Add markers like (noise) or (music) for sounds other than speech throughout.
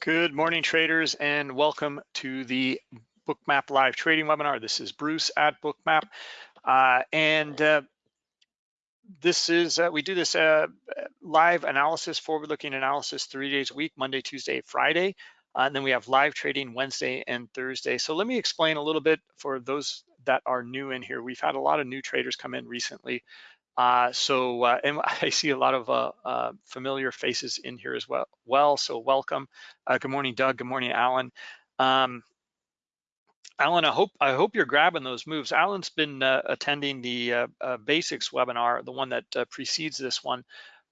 Good morning, traders, and welcome to the Bookmap live trading webinar. This is Bruce at Bookmap, uh, and uh, this is uh, we do this uh, live analysis, forward-looking analysis, three days a week, Monday, Tuesday, Friday, uh, and then we have live trading Wednesday and Thursday. So let me explain a little bit for those that are new in here. We've had a lot of new traders come in recently. Uh, so, uh, and (laughs) I see a lot of uh, uh, familiar faces in here as well. Well, so welcome. Uh, good morning, Doug. Good morning, Alan. Um, Alan, I hope I hope you're grabbing those moves. Alan's been uh, attending the basics webinar, the one that precedes this one,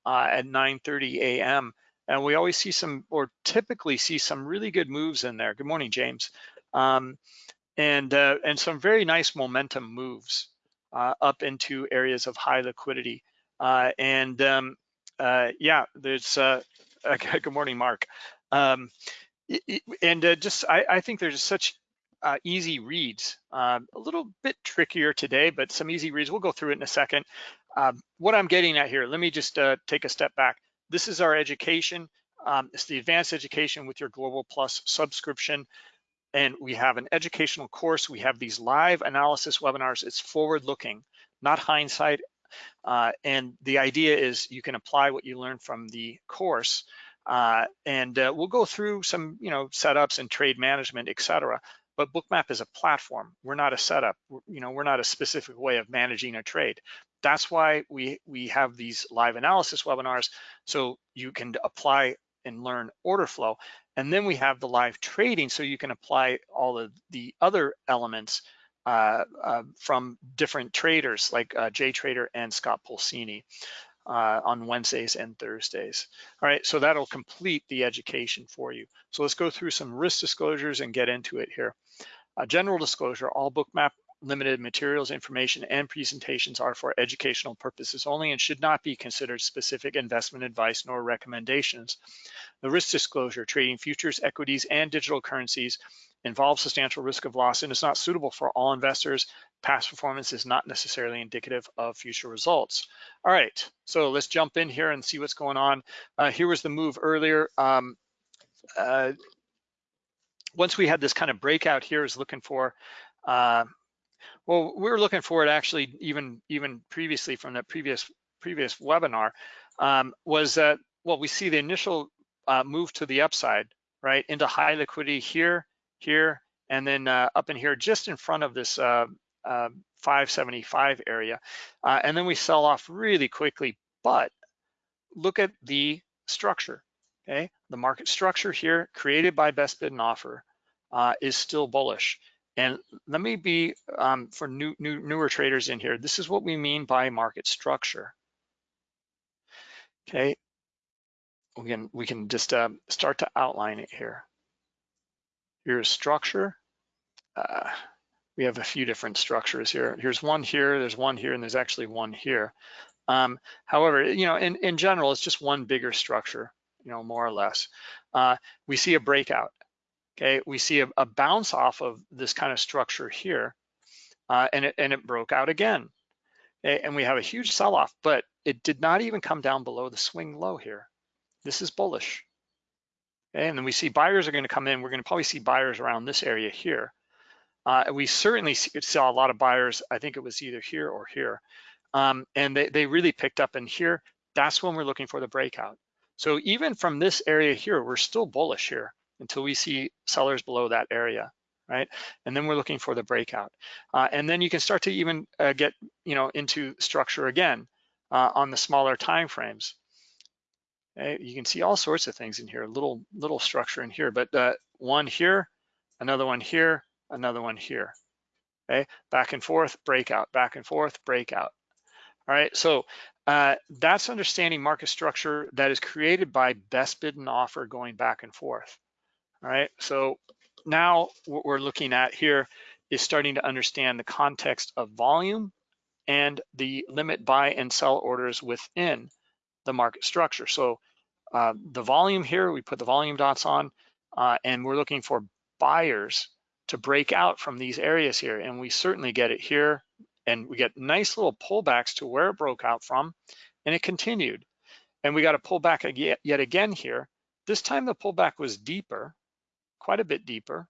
at 9:30 a.m. And we always see some, or typically see some really good moves in there. Good morning, James. Um, and and some very nice momentum moves up into areas of high liquidity. Uh, and um, uh, yeah, there's, uh, (laughs) good morning, Mark. Um, and uh, just, I, I, think there's such uh, easy reads, um, a little bit trickier today, but some easy reads. We'll go through it in a second. Um, what I'm getting at here, let me just take a step back. This is our education. Um, it's the advanced education with your Global Plus subscription and we have an educational course. We have these live analysis webinars. It's forward looking, not hindsight. Uh, and the idea is you can apply what you learn from the course uh, and uh, we'll go through some, you know, setups and trade management, et cetera. But Bookmap is a platform. We're not a setup. We're, you know, we're not a specific way of managing a trade. That's why we we have these live analysis webinars, so you can apply and learn order flow. And then we have the live trading, so you can apply all of the other elements uh, uh, from different traders like uh, Jay Trader and Scott Pulcini uh, on Wednesdays and Thursdays. All right, so that'll complete the education for you. So let's go through some risk disclosures and get into it here. general disclosure, all bookmap limited materials, information, and presentations are for educational purposes only and should not be considered specific investment advice nor recommendations. The risk disclosure, trading futures, equities, and digital currencies involves substantial risk of loss and is not suitable for all investors. Past performance is not necessarily indicative of future results. All right, so let's jump in here and see what's going on. Uh, here was the move earlier. Um, uh, once we had this kind of breakout here, is looking for uh, well, we were looking for it actually even even previously from the previous previous webinar um, was that well we see the initial uh, move to the upside right into high liquidity here here and then uh, up in here just in front of this uh, uh 575 area. Uh, and then we sell off really quickly but look at the structure okay? The market structure here created by best bid and offer uh, is still bullish and let me be, um, for new, new, newer traders in here, this is what we mean by market structure. Okay, we can, we can just uh, start to outline it here. Here's structure. Uh, we have a few different structures here. Here's one here, there's one here, and there's actually one here. Um, however, you know, in, in general, it's just one bigger structure, you know, more or less. Uh, we see a breakout okay, we see a, a bounce off of this kind of structure here, uh, and, it, and it broke out again. Okay, and we have a huge sell-off, but it did not even come down below the swing low here. This is bullish. Okay, and then we see buyers are gonna come in. We're gonna probably see buyers around this area here. Uh, we certainly saw a lot of buyers. I think it was either here or here. Um, and they, they really picked up in here. That's when we're looking for the breakout. So even from this area here, we're still bullish here until we see sellers below that area, right? And then we're looking for the breakout. Uh, and then you can start to even uh, get, you know, into structure again uh, on the smaller time frames. Okay? You can see all sorts of things in here, little little structure in here, but uh, one here, another one here, another one here. Okay, back and forth, breakout, back and forth, breakout. All right, so uh, that's understanding market structure that is created by best bid and offer going back and forth. All right, so now what we're looking at here is starting to understand the context of volume and the limit buy and sell orders within the market structure. So uh, the volume here, we put the volume dots on, uh, and we're looking for buyers to break out from these areas here. And we certainly get it here, and we get nice little pullbacks to where it broke out from, and it continued. And we got to pull back yet again here, This time the pullback was deeper, quite a bit deeper.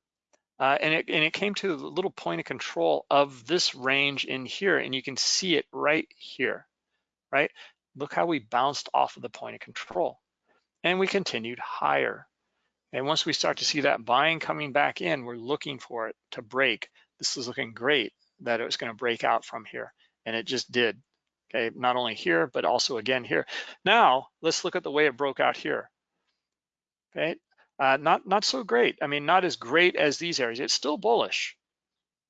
Uh, and, it, and it came to a little point of control of this range in here, and you can see it right here, right? Look how we bounced off of the point of control. And we continued higher. And once we start to see that buying coming back in, we're looking for it to break. This is looking great that it was gonna break out from here, and it just did. Okay, not only here, but also again here. Now, let's look at the way it broke out here. Okay, uh, not, not so great. I mean, not as great as these areas. It's still bullish.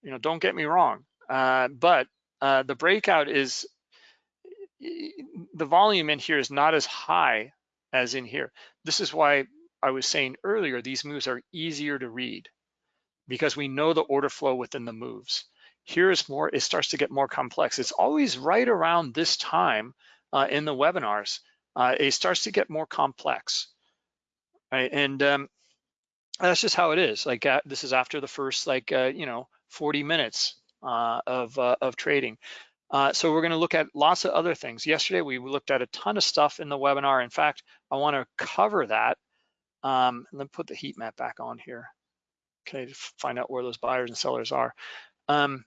You know, don't get me wrong. Uh, but uh, the breakout is, the volume in here is not as high as in here. This is why I was saying earlier, these moves are easier to read because we know the order flow within the moves. Here is more, it starts to get more complex. It's always right around this time uh, in the webinars, uh, it starts to get more complex right? And um, that's just how it is. Like uh, this is after the first like uh, you know 40 minutes uh, of uh, of trading. Uh, so we're going to look at lots of other things. Yesterday we looked at a ton of stuff in the webinar. In fact, I want to cover that. Um, let me put the heat map back on here. Okay, to find out where those buyers and sellers are. Um,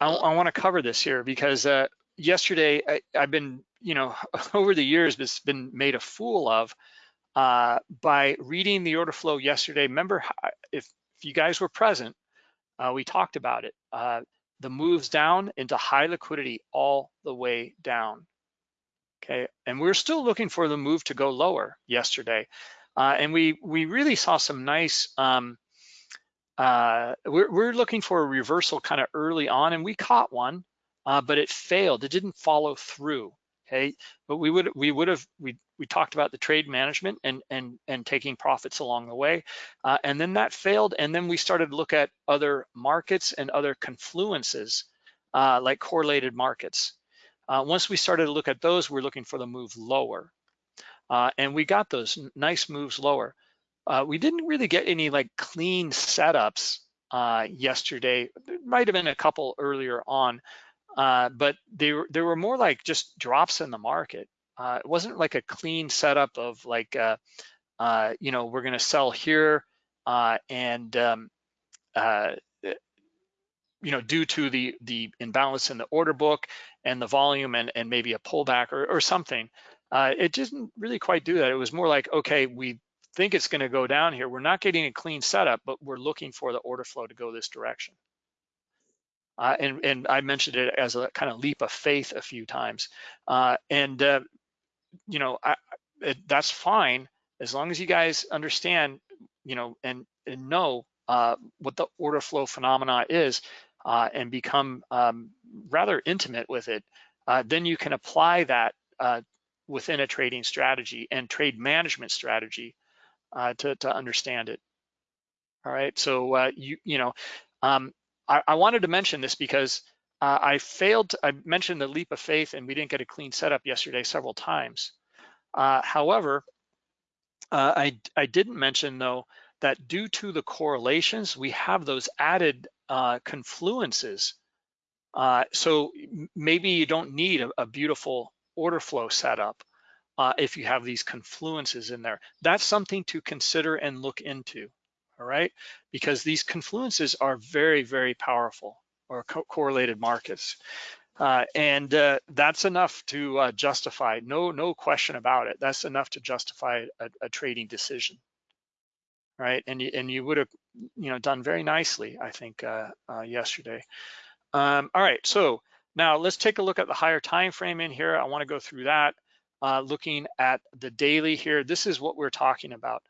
I, I want to cover this here because uh, yesterday I, have been, you know, (laughs) over the years, it's been made a fool of uh, by reading the order flow yesterday. Remember, if, if you guys were present, uh, we talked about it. Uh, the moves down into high liquidity all the way down. Okay, and we're still looking for the move to go lower yesterday. Uh, and we we really saw some nice, um, uh, we're, we're looking for a reversal kind of early on and we caught one, uh, but it failed. It didn't follow through okay? But we would we would have we we talked about the trade management and and and taking profits along the way uh, and then that failed and then we started to look at other markets and other confluences uh, like correlated markets. Uh, once we started to look at those we're looking for the move lower uh, and we got those nice moves lower. Uh, we didn't really get any like clean setups uh, yesterday. There might have been a couple earlier on uh, but they were they were more like just drops in the market. Uh, it wasn't like a clean setup of like, uh, uh you know, we're going to sell here uh, and um, uh, you know, due to the the imbalance in the order book and the volume and and maybe a pullback or or something. it didn't really quite do that. It was more like, okay, we think it's going to go down here. We're not getting a clean setup, but we're looking for the order flow to go this direction. Uh, and, and I mentioned it as a kind of leap of faith a few times. Uh, and, uh, you know, I, it, that's fine as long as you guys understand, you know, and, and know uh, what the order flow phenomena is uh, and become um, rather intimate with it, uh, then you can apply that within a trading strategy and trade management strategy to, to understand it. All right, so you, you know, um, I, I wanted to mention this because uh, I failed, to, I mentioned the leap of faith and we didn't get a clean setup yesterday several times. Uh, however, uh, I, I didn't mention though that due to the correlations, we have those added uh, confluences. Uh, so maybe you don't need a, a beautiful order flow setup uh, if you have these confluences in there. That's something to consider and look into all right? Because these confluences are very, very powerful or co correlated markets. Uh, and uh, that's enough to uh, justify, no, no question about it. That's enough to justify a, a trading decision, right? And you, and you would have, you know, done very nicely, I think, uh, uh, yesterday. Um, all right, so now let's take a look at the higher time frame in here. I want to go through that. Uh, looking at the daily here, this is what we're talking about.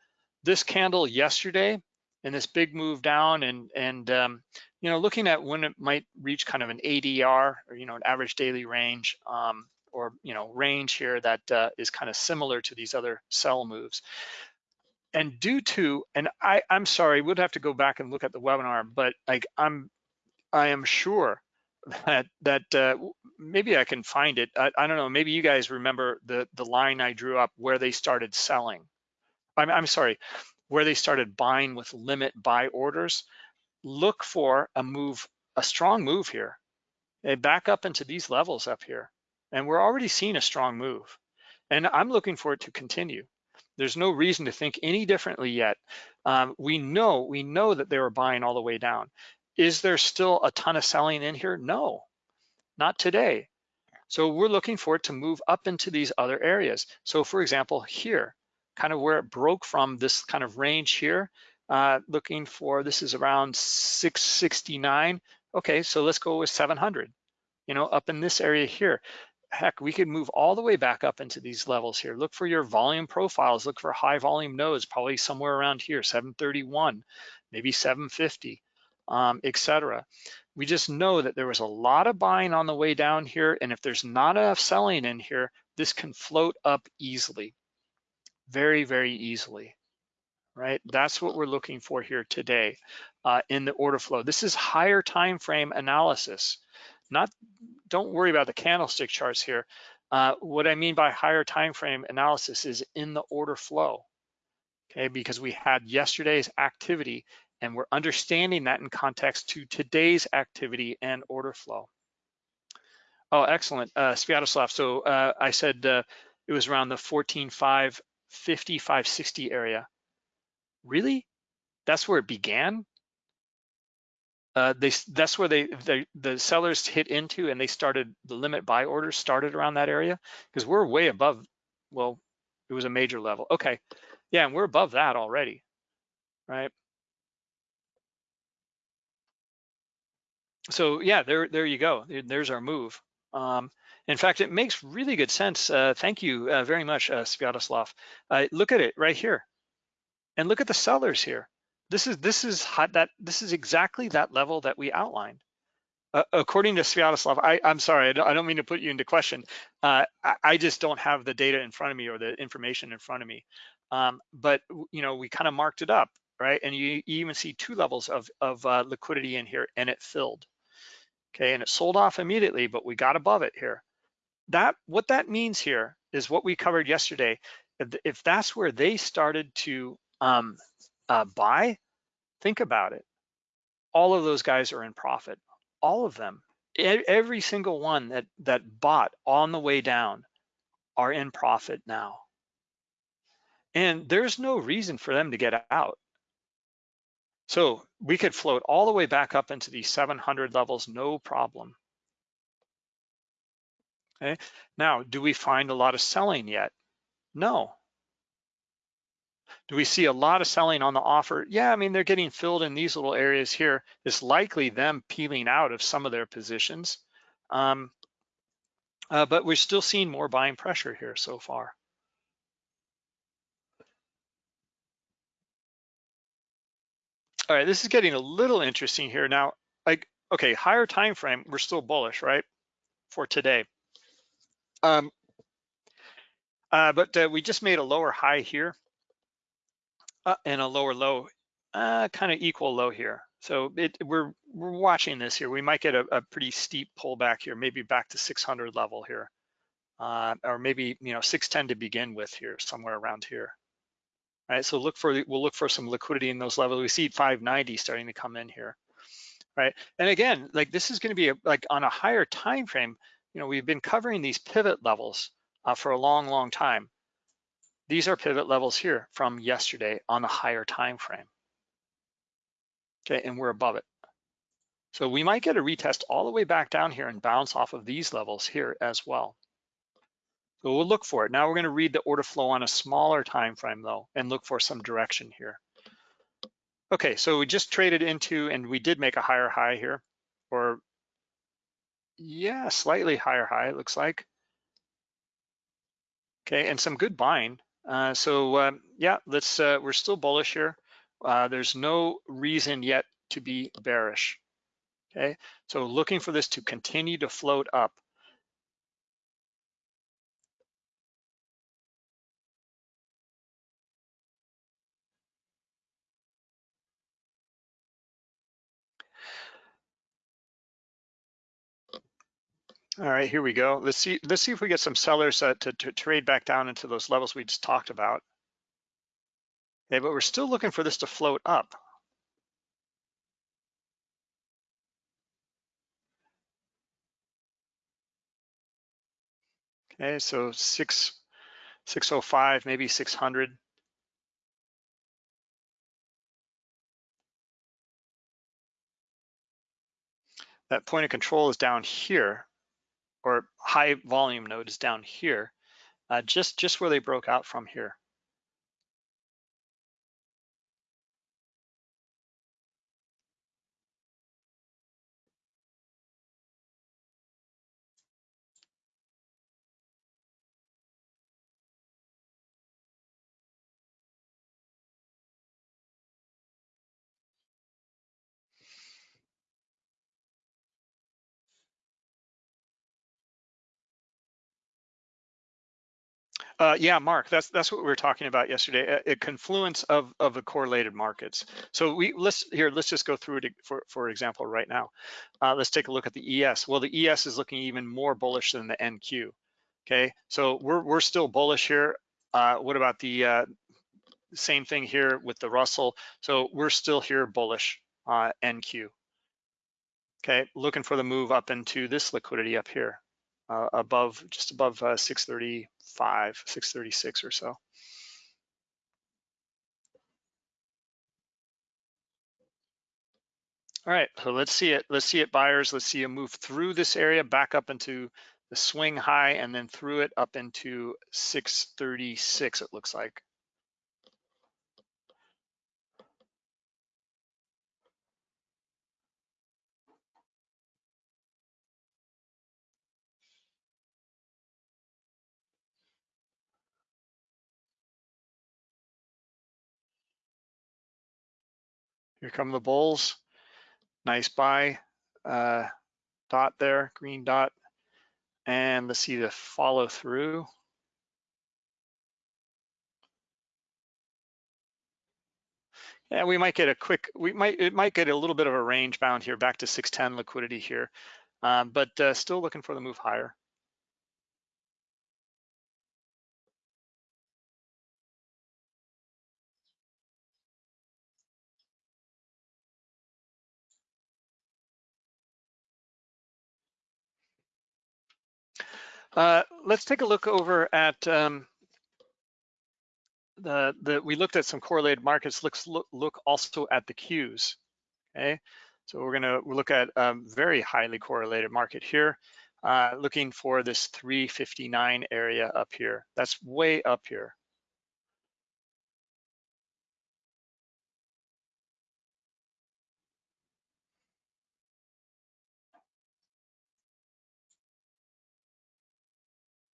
This candle yesterday and this big move down and and um, you know looking at when it might reach kind of an ADR or you know an average daily range um, or you know range here that uh, is kind of similar to these other sell moves. And due to and I I'm sorry we'd have to go back and look at the webinar, but like I'm I am sure that that uh, maybe I can find it. I, I don't know. Maybe you guys remember the the line I drew up where they started selling. I'm, I'm sorry, where they started buying with limit buy orders, look for a move, a strong move here. They back up into these levels up here. And we're already seeing a strong move. And I'm looking for it to continue. There's no reason to think any differently yet. Um, we know, we know that they were buying all the way down. Is there still a ton of selling in here? No, not today. So we're looking for it to move up into these other areas. So for example, here, kind of where it broke from this kind of range here, uh, looking for, this is around 669. Okay, so let's go with 700, you know, up in this area here. Heck, we could move all the way back up into these levels here. Look for your volume profiles, look for high volume nodes, probably somewhere around here, 731, maybe 750, um, etc. We just know that there was a lot of buying on the way down here, and if there's not enough selling in here, this can float up easily, very, very easily right? That's what we're looking for here today uh, in the order flow. This is higher time frame analysis. Not, don't worry about the candlestick charts here. Uh, what I mean by higher time frame analysis is in the order flow, okay? Because we had yesterday's activity and we're understanding that in context to today's activity and order flow. Oh, excellent, uh, Sviatoslav. So uh, I said uh, it was around the 14.550, 560 area really? That's where it began? Uh, they, that's where they, they, the sellers hit into and they started, the limit buy orders started around that area because we're way above, well, it was a major level. Okay, yeah, and we're above that already, right? So yeah, there, there you go. There's our move. Um, in fact, it makes really good sense. Uh, thank you uh, very much, uh, Sviatoslav. Uh, look at it right here. And look at the sellers here. This is this is hot, that this is exactly that level that we outlined. Uh, according to Sviatoslav, I, am sorry, I don't, I don't, mean to put you into question. Uh, I, I, just don't have the data in front of me or the information in front of me. Um, but you know, we kind of marked it up, right? And you, you even see two levels of, of uh, liquidity in here, and it filled. Okay, and it sold off immediately, but we got above it here. That what that means here is what we covered yesterday. If, that's where they started to um, uh, buy, think about it. All of those guys are in profit, all of them. Every single one that, that bought on the way down are in profit now. And there's no reason for them to get out. So we could float all the way back up into these 700 levels, no problem. Okay. Now, do we find a lot of selling yet? No, do we see a lot of selling on the offer? Yeah, I mean, they're getting filled in these little areas here. It's likely them peeling out of some of their positions. Um, uh, but we're still seeing more buying pressure here so far. All right, this is getting a little interesting here. Now, like, okay, higher time frame, we're still bullish, right, for today. Um, uh, but uh, we just made a lower high here uh, and a lower low, uh, kind of equal low here. So it, we're we're watching this here. We might get a, a pretty steep pullback here, maybe back to 600 level here, uh, or maybe you know 610 to begin with here, somewhere around here. All right, so look for we'll look for some liquidity in those levels. We see 590 starting to come in here, right? And again, like this is going to be a, like on a higher time frame. You know, we've been covering these pivot levels uh, for a long, long time. These are pivot levels here from yesterday on the higher time frame. Okay, and we're above it. So we might get a retest all the way back down here and bounce off of these levels here as well. So we'll look for it. Now we're gonna read the order flow on a smaller time frame though and look for some direction here. Okay, so we just traded into, and we did make a higher high here, or yeah, slightly higher high, it looks like. Okay, and some good buying. Uh, so um, yeah, let's. Uh, we're still bullish here. Uh, there's no reason yet to be bearish. Okay, so looking for this to continue to float up. All right, here we go. Let's see, let's see if we get some sellers uh, to, to trade back down into those levels we just talked about. Okay, but we're still looking for this to float up. Okay, so six, 605, maybe 600. That point of control is down here or high volume nodes down here, uh, just, just where they broke out from here. Uh, yeah, Mark, that's that's what we were talking about yesterday. A, a, confluence of of the correlated markets. So we let's here let's just go through it for for example right now. Uh, let's take a look at the ES. Well, the ES is looking even more bullish than the NQ. Okay, so we're we're still bullish here. Uh, what about the uh, same thing here with the Russell? So we're still here bullish NQ. Okay, looking for the move up into this liquidity up here uh, above, just above uh, 635, 636 or so. All right, so let's see it. Let's see it, buyers. Let's see a move through this area, back up into the swing high, and then through it up into 636, it looks like. Here come the bulls. Nice buy uh, dot there, green dot. And let's see the follow through. Yeah, we might get a quick, we might, it might get a little bit of a range bound here back to 610 liquidity here, um, but uh, still looking for the move higher. Uh, let's take a look over at um, the, the, we looked at some correlated markets. Let's look, look also at the Qs, okay? So we're gonna look at a um, very highly correlated market here, uh, looking for this 359 area up here. That's way up here.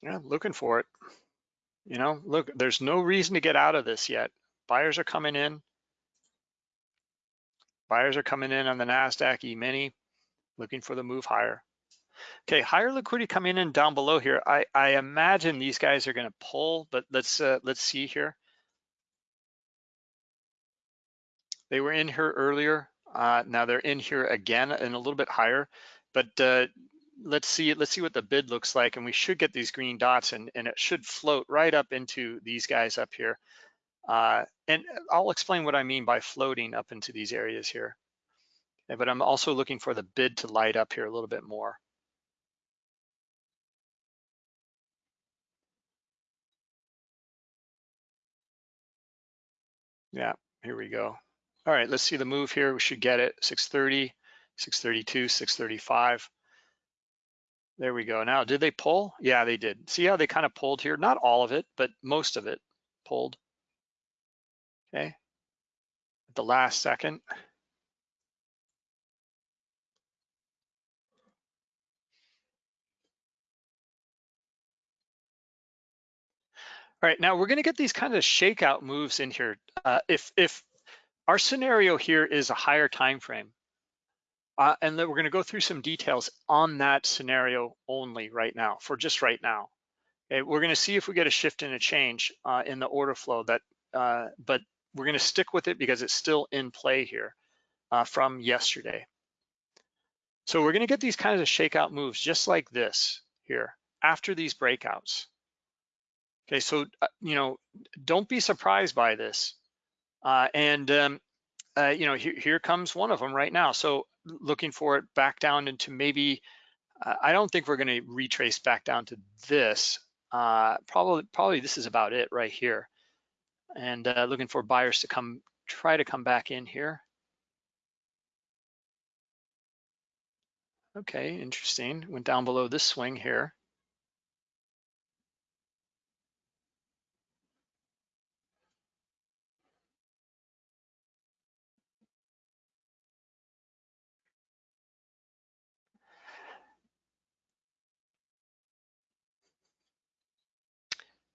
Yeah, looking for it. You know, look, there's no reason to get out of this yet. Buyers are coming in. Buyers are coming in on the NASDAQ E-mini, looking for the move higher. Okay, higher liquidity coming in down below here. I, I imagine these guys are gonna pull, but let's uh, let's see here. They were in here earlier. Uh, now they're in here again and a little bit higher, but uh, let's see let's see what the bid looks like and we should get these green dots and, and it should float right up into these guys up here. Uh, and I'll explain what I mean by floating up into these areas here. But I'm also looking for the bid to light up here a little bit more. Yeah here we go. All right let's see the move here. We should get it. 630 632 635 there we go. Now, did they pull? Yeah, they did. See how they kind of pulled here? Not all of it, but most of it pulled. Okay. At the last second. All right, now we're gonna get these kind of shakeout moves in here. Uh, if, if our scenario here is a higher time frame, uh, and then we're gonna go through some details on that scenario only right now, for just right now. Okay, we're gonna see if we get a shift and a change uh, in the order flow that, uh, but we're gonna stick with it because it's still in play here uh, from yesterday. So we're gonna get these kinds of shakeout moves just like this here after these breakouts. Okay, so, uh, you know, don't be surprised by this. Uh, and, um, you know, here, here comes one of them right now. So looking for it back down into maybe, uh, I don't think we're gonna retrace back down to this. Uh, probably, probably this is about it right here. And uh, looking for buyers to come, try to come back in here. Okay, interesting. Went down below this swing here.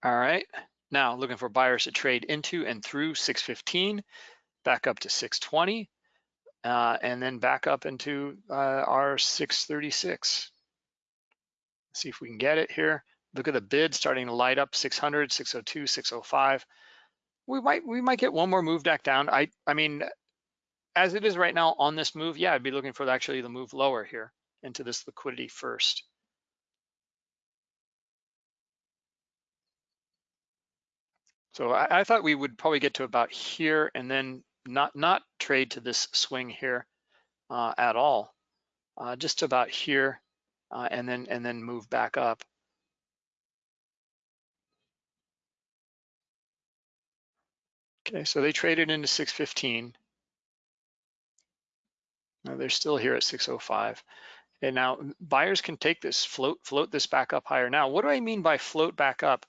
All right, now looking for buyers to trade into and through 615, back up to 620, uh, and then back up into uh, our 636. See if we can get it here. Look at the bid starting to light up 600, 602, 605. We might we might get one more move back down. I I mean, as it is right now on this move, yeah, I'd be looking for actually the move lower here into this liquidity first. So I, I, thought we would probably get to about here and then not not trade to this swing here uh, at all, uh, just about here, uh, and then and then move back up. Okay, so they traded into 615. Now they're still here at 605. And now buyers can take this, float, float this back up higher. Now, what do I mean by float back up?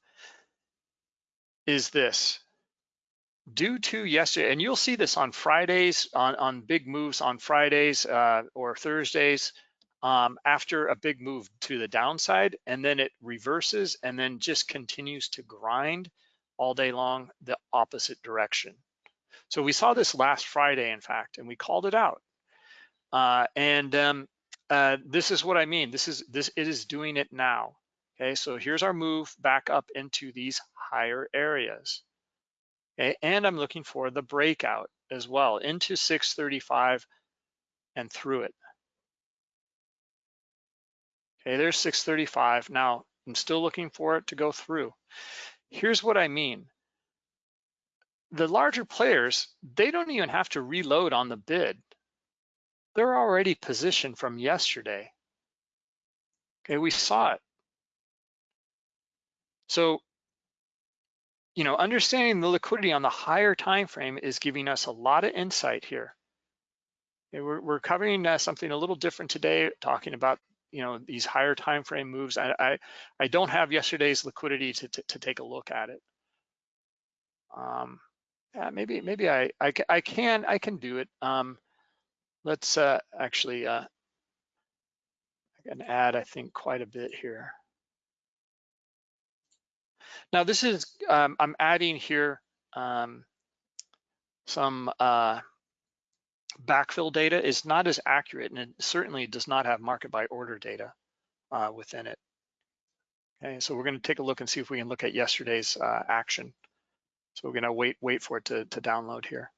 Is this. Due to yesterday, and you'll see this on Fridays, on, on big moves on Fridays uh, or Thursdays, um, after a big move to the downside, and then it reverses and then just continues to grind all day long the opposite direction. So we saw this last Friday, in fact, and we called it out. Uh, and um, uh, this is what I mean. This is this it is doing it now. Okay, so here's our move back up into these higher areas. Okay, and I'm looking for the breakout as well into 635 and through it. Okay, there's 635. Now, I'm still looking for it to go through. Here's what I mean. The larger players, they don't even have to reload on the bid. They're already positioned from yesterday. Okay, we saw it. So you know, understanding the liquidity on the higher time frame is giving us a lot of insight here. Okay, we're, we're covering uh, something a little different today, talking about you know these higher time frame moves. I I, I don't have yesterday's liquidity to, to, to take a look at it. Um, yeah, maybe maybe I, I I can I can do it. Um, let's uh, actually uh, I can add I think quite a bit here. Now this is, um, I'm adding here um, some uh, backfill data is not as accurate and it certainly does not have market by order data uh, within it. Okay, so we're gonna take a look and see if we can look at yesterday's uh, action. So we're gonna wait wait for it to, to download here.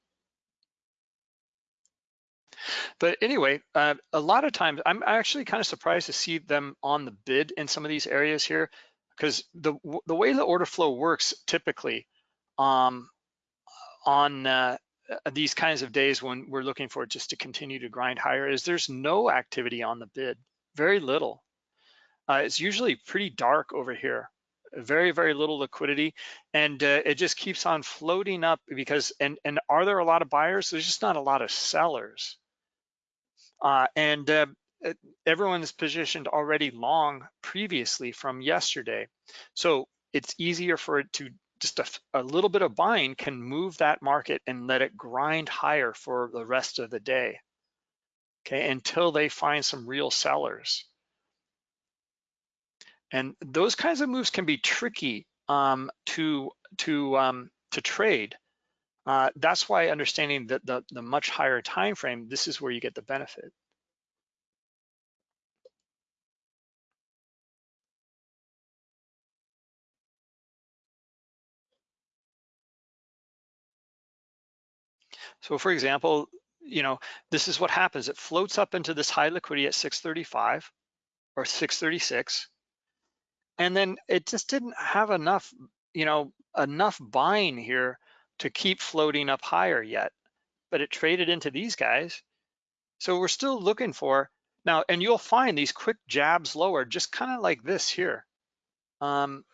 But anyway, uh, a lot of times I'm actually kind of surprised to see them on the bid in some of these areas here because the the way the order flow works typically um, on uh, these kinds of days when we're looking for it just to continue to grind higher is there's no activity on the bid, very little. Uh, it's usually pretty dark over here, very, very little liquidity. And uh, it just keeps on floating up because, and, and are there a lot of buyers? There's just not a lot of sellers. Uh, and uh, everyone's positioned already long previously from yesterday. So it's easier for it to just a, a, little bit of buying can move that market and let it grind higher for the rest of the day. Okay, until they find some real sellers. And those kinds of moves can be tricky um, to to um, to trade. Uh, that's why understanding that the, the much higher time frame, this is where you get the benefit. So for example, you know, this is what happens. It floats up into this high liquidity at 635 or 636. And then it just didn't have enough, you know, enough buying here to keep floating up higher yet, but it traded into these guys. So we're still looking for now, and you'll find these quick jabs lower, just kind of like this here. Um,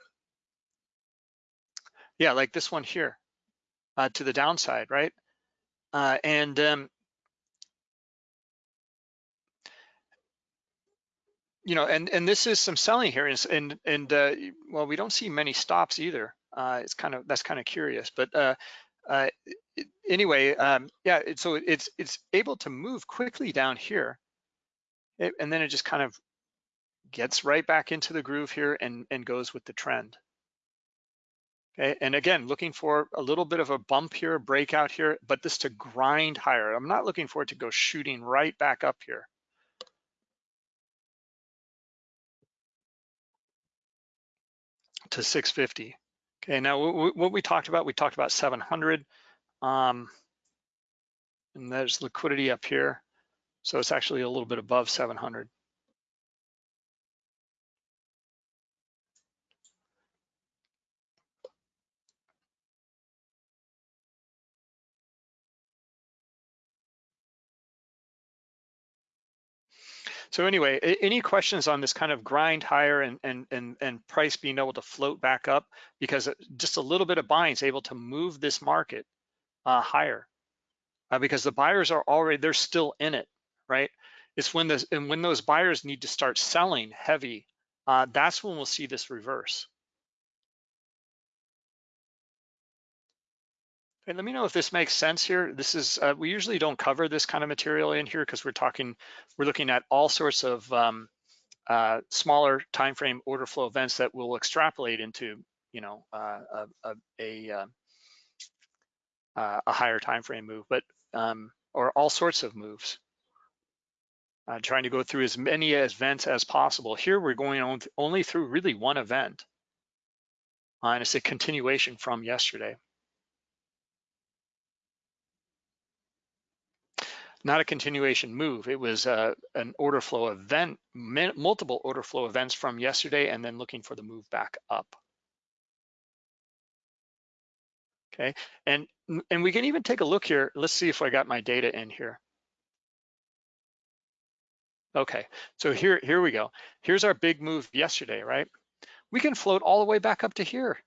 yeah, like this one here uh, to the downside, right? Uh, and um, you know, and and this is some selling here, and and, and uh, well, we don't see many stops either. Uh, it's kind of that's kind of curious, but uh, uh, anyway, um, yeah. It, so it's it's able to move quickly down here, it, and then it just kind of gets right back into the groove here and and goes with the trend. Okay, and again, looking for a little bit of a bump here, a breakout here, but this to grind higher. I'm not looking for it to go shooting right back up here. to 650. Okay, now what we talked about, we talked about 700, um, and there's liquidity up here. So it's actually a little bit above 700. So anyway, any questions on this kind of grind higher and, and, and, and price being able to float back up because just a little bit of buying is able to move this market uh, higher uh, because the buyers are already, they're still in it, right? It's when this, and when those buyers need to start selling heavy, uh, that's when we'll see this reverse. And let me know if this makes sense here. This is, uh, we usually don't cover this kind of material in here because we're talking, we're looking at all sorts of um, uh, smaller time frame order flow events that will extrapolate into, you know, uh, a, a, a, uh, uh, a, higher time frame move, but, um, or all sorts of moves. Uh, trying to go through as many events as possible. Here we're going on only through really one event. and it's a continuation from yesterday. Not a continuation move. It was uh, an order flow event, multiple order flow events from yesterday and then looking for the move back up. Okay, and, and we can even take a look here. Let's see if I got my data in here. Okay, so here, here we go. Here's our big move yesterday, right? We can float all the way back up to here.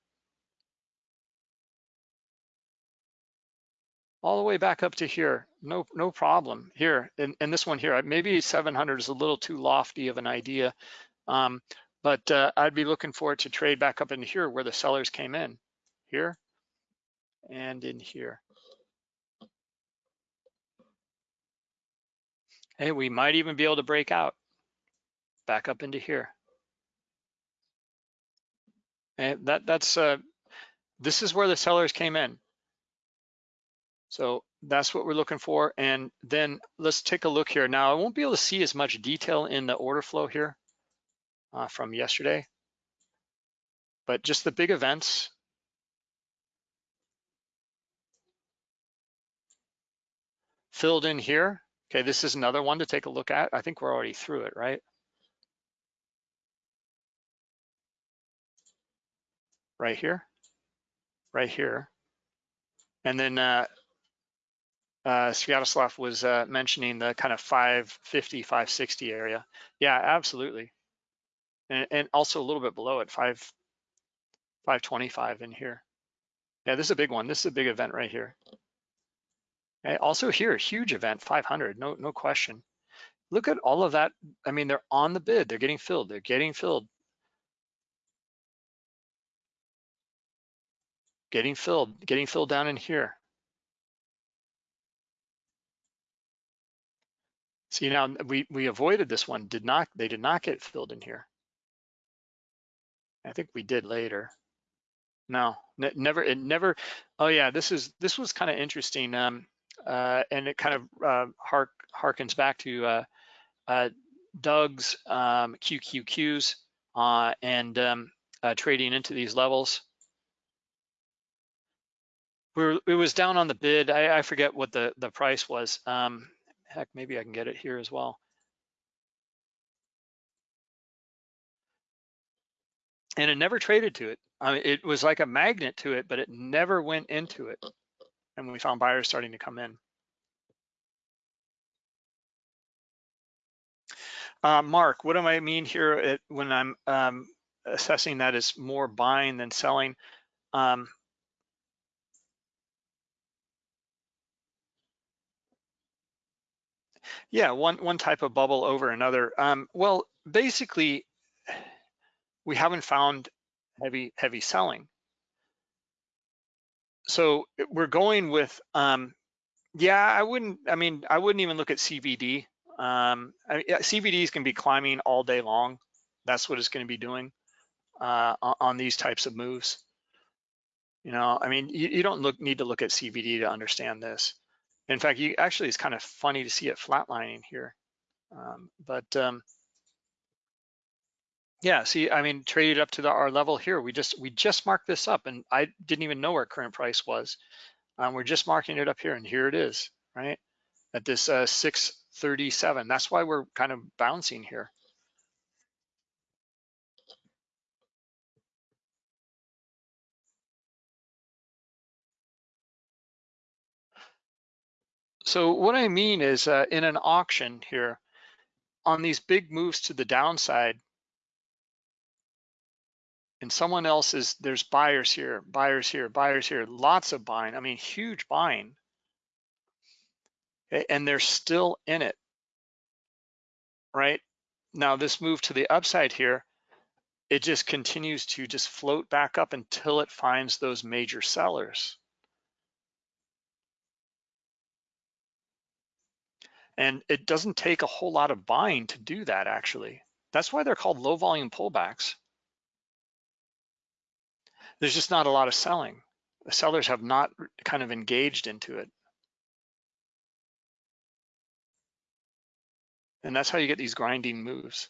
All the way back up to here. No, no problem here. And, and this one here, maybe 700 is a little too lofty of an idea, um, but uh, I'd be looking for it to trade back up into here where the sellers came in, here and in here. Hey, we might even be able to break out back up into here. And that that's uh, this is where the sellers came in. So that's what we're looking for. And then let's take a look here. Now I won't be able to see as much detail in the order flow here uh, from yesterday, but just the big events. Filled in here. Okay, this is another one to take a look at. I think we're already through it, right? Right here, right here. And then uh, uh, Sviatoslav was uh, mentioning the kind of 550, 560 area. Yeah, absolutely. And, and also a little bit below it, 5, 525 in here. Yeah, this is a big one. This is a big event right here. Okay, also here, huge event, 500, no, no question. Look at all of that. I mean, they're on the bid. They're getting filled. They're getting filled. Getting filled, getting filled down in here. See now we we avoided this one. Did not they did not get filled in here. I think we did later. No, never. It never. Oh yeah, this is this was kind of interesting. Um, uh, and it kind of uh, hark harkens back to uh, uh, Doug's um, QQQs uh, and um, uh, trading into these levels. We were, it was down on the bid. I, I forget what the the price was. Um, heck, maybe I can get it here as well. And it never traded to it. I mean, it was like a magnet to it, but it never went into it. And we found buyers starting to come in. Uh, Mark, what do I mean here at, when I'm um, assessing that as more buying than selling? Um, Yeah, one one type of bubble over another. Um, well, basically, we haven't found heavy, heavy selling. So we're going with, um, yeah, I wouldn't, I mean, I wouldn't even look at CVD. Um, I mean, CVDs can be climbing all day long. That's what it's going to be doing uh, on these types of moves. You know, I mean, you, you don't look need to look at CVD to understand this. In fact, you actually, it's kind of funny to see it flatlining here. Um, but um, yeah, see, I mean, traded up to the, our level here. We just we just marked this up, and I didn't even know where current price was. Um, we're just marking it up here, and here it is, right? At this uh, 637. That's why we're kind of bouncing here. So what I mean is uh, in an auction here, on these big moves to the downside, and someone else is, there's buyers here, buyers here, buyers here, lots of buying, I mean, huge buying. And they're still in it, right? Now this move to the upside here, it just continues to just float back up until it finds those major sellers. And it doesn't take a whole lot of buying to do that actually. That's why they're called low volume pullbacks. There's just not a lot of selling. The sellers have not kind of engaged into it. And that's how you get these grinding moves.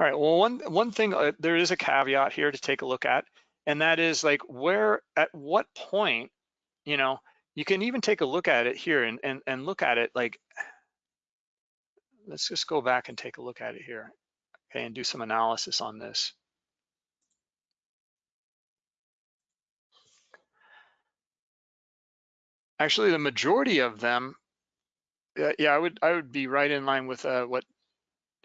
All right, well, one, one thing, uh, there is a caveat here to take a look at and that is like where at what point you know you can even take a look at it here and and, and look at it like let's just go back and take a look at it here okay and do some analysis on this. Actually the majority of them uh, yeah i would i would be right in line with uh, what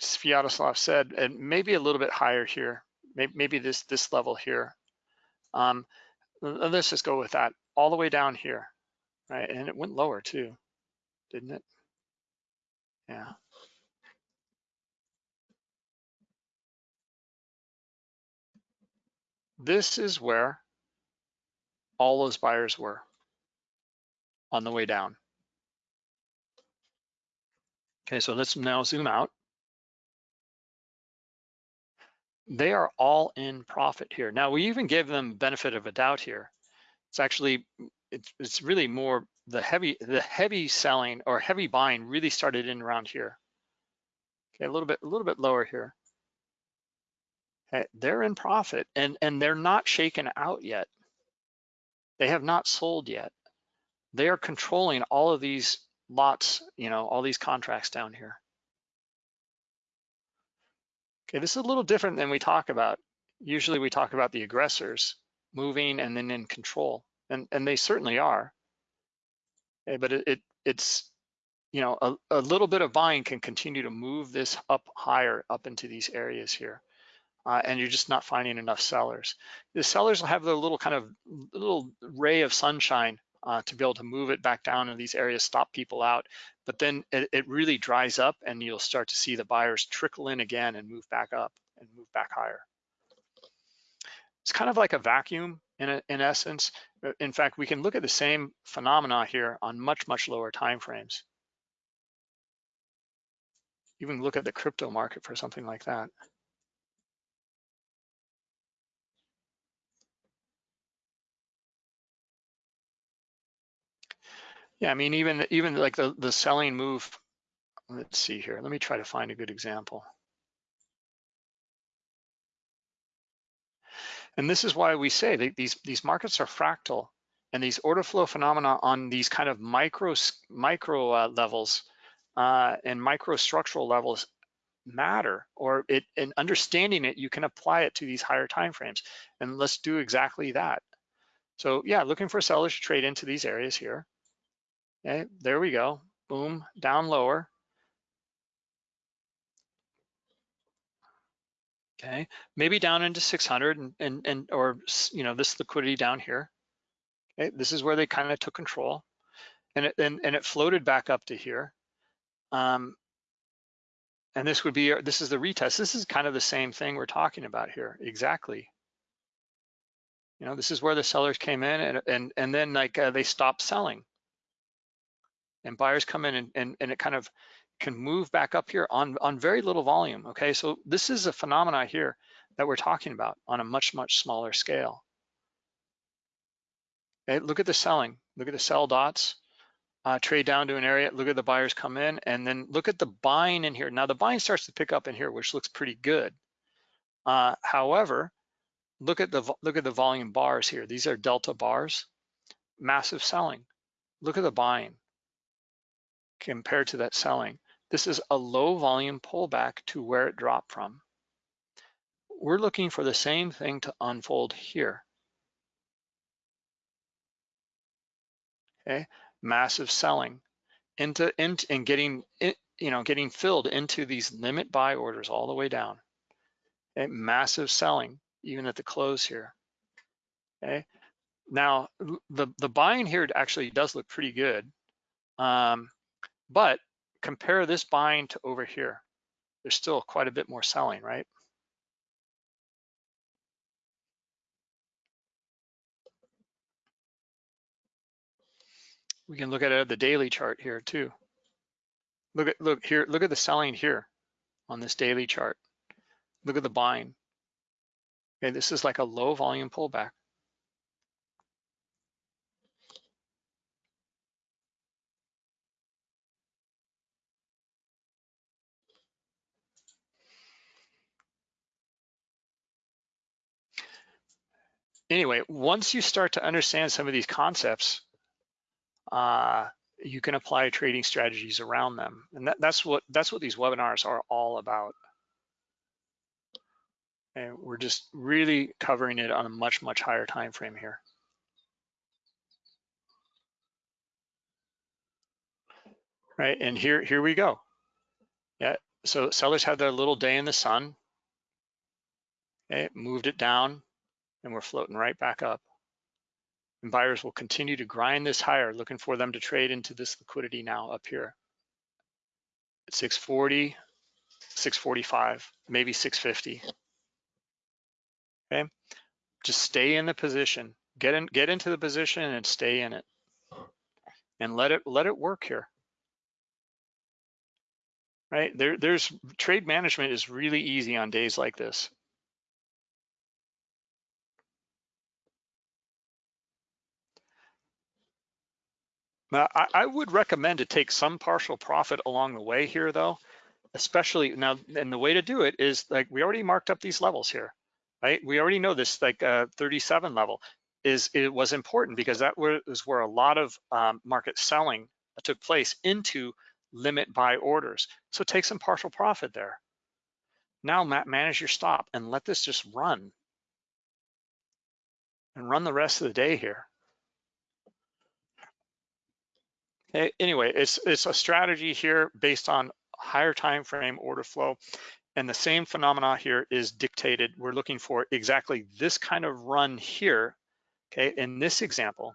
Sviatoslav said and maybe a little bit higher here maybe, maybe this this level here um, let's just go with that all the way down here, right? And it went lower too, didn't it? Yeah. This is where all those buyers were on the way down. Okay, so let's now zoom out. They are all in profit here. Now we even give them benefit of a doubt here. It's actually, it's, it's really more the heavy, the heavy selling or heavy buying really started in around here. Okay, a little bit, a little bit lower here. Okay, they're in profit and, and they're not shaken out yet. They have not sold yet. They are controlling all of these lots, you know, all these contracts down here. Okay, this is a little different than we talk about. Usually we talk about the aggressors moving and then in control, and, and they certainly are. Okay, but it, it it's, you know, a, a little bit of buying can continue to move this up higher up into these areas here. Uh, and you're just not finding enough sellers. The sellers will have the little kind of little ray of sunshine uh, to be able to move it back down in these areas, stop people out. But then it, it, really dries up and you'll start to see the buyers trickle in again and move back up and move back higher. It's kind of like a vacuum in, a, in essence. In fact, we can look at the same phenomena here on much, much lower time frames. Even look at the crypto market for something like that. Yeah, I mean, even even like the, the selling move, let's see here. Let me try to find a good example. And this is why we say that these, these markets are fractal and these order flow phenomena on these kind of micro, micro uh, levels uh, and micro structural levels matter or it and understanding it you can apply it to these higher time frames and let's do exactly that so yeah looking for sellers to trade into these areas here Okay, there we go. Boom, down lower. Okay, maybe down into 600 and, and, and or, you know, this liquidity down here. Okay, this is where they kind of took control. and it and, and it floated back up to here. Um, and this would be this is the retest. This is kind of the same thing we're talking about here, exactly. You know, this is where the sellers came in and and and then like uh, they stopped selling, and buyers come in and, and and it kind of can move back up here on on very little volume. Okay, so this is a phenomena here that we're talking about on a much much smaller scale. Okay, look at the selling. Look at the sell dots. Uh, trade down to an area. Look at the buyers come in, and then look at the buying in here. Now the buying starts to pick up in here, which looks pretty good. Uh, however, look at the look at the volume bars here. These are delta bars. Massive selling. Look at the buying compared to that selling. This is a low volume pullback to where it dropped from. We're looking for the same thing to unfold here. okay massive selling into into and getting you know getting filled into these limit buy orders all the way down okay massive selling even at the close here okay now the the buying here actually does look pretty good um, but compare this buying to over here there's still quite a bit more selling right We can look at at the daily chart here too. Look at look here, look at the selling here on this daily chart. Look at the buying. Okay, this is like a low volume pullback. Anyway, once you start to understand some of these concepts, uh, you can apply trading strategies around them. And that, that's what that's what these webinars are all about. And we're just really covering it on a much, much higher time frame here. Right, and here, here we go. Yeah, so sellers had their little day in the sun. Okay, moved it down, and we're floating right back up and buyers will continue to grind this higher, looking for them to trade into this liquidity now up here at 640, 645, maybe 650. Okay, just stay in the position, get in, get into the position and stay in it, and let it let it work here. Right there, there's trade management is really easy on days like this. Now, I, I, would recommend to take some partial profit along the way here though, especially now, and the way to do it is like, we already marked up these levels here, right? We already know this like uh, 37 level is, it was important because that was where a lot of um, market selling took place into limit buy orders. So take some partial profit there. Now manage your stop and let this just run and run the rest of the day here. Anyway, it's it's a strategy here based on higher time frame order flow. And the same phenomena here is dictated. We're looking for exactly this kind of run here, okay, in this example,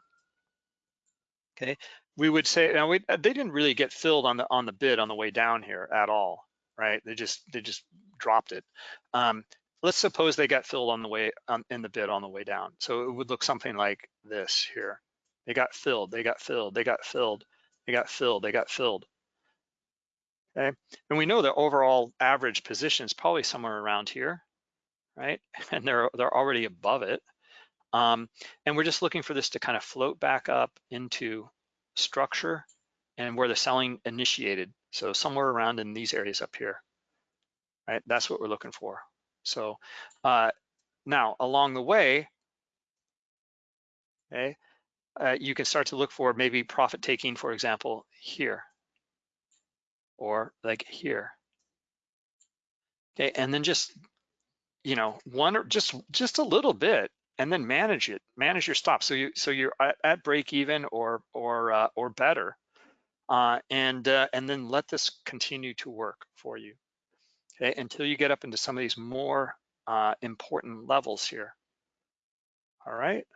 okay, we would say, now we, they didn't really get filled on the on the bid on the way down here at all, right? They just they just dropped it. Um, let's suppose they got filled on the way um, in the bid on the way down. So it would look something like this here. They got filled, they got filled, they got filled. They got filled, they got filled. Okay, and we know the overall average position is probably somewhere around here, right? (laughs) And they're they're already above it. Um, and we're just looking for this to kind of float back up into structure and where the selling initiated. So somewhere around in these areas up here, right? That's what we're looking for. So uh, now along the way, okay, uh, you can start to look for maybe profit taking, for example, here or like here. Okay, and then just, you know, one or just just a little bit and then manage it, manage your stop. So you so you're at, at break even or or uh, or better, uh, and uh, and then let this continue to work for you, okay, until you get up into some of these more uh, important levels here. All right.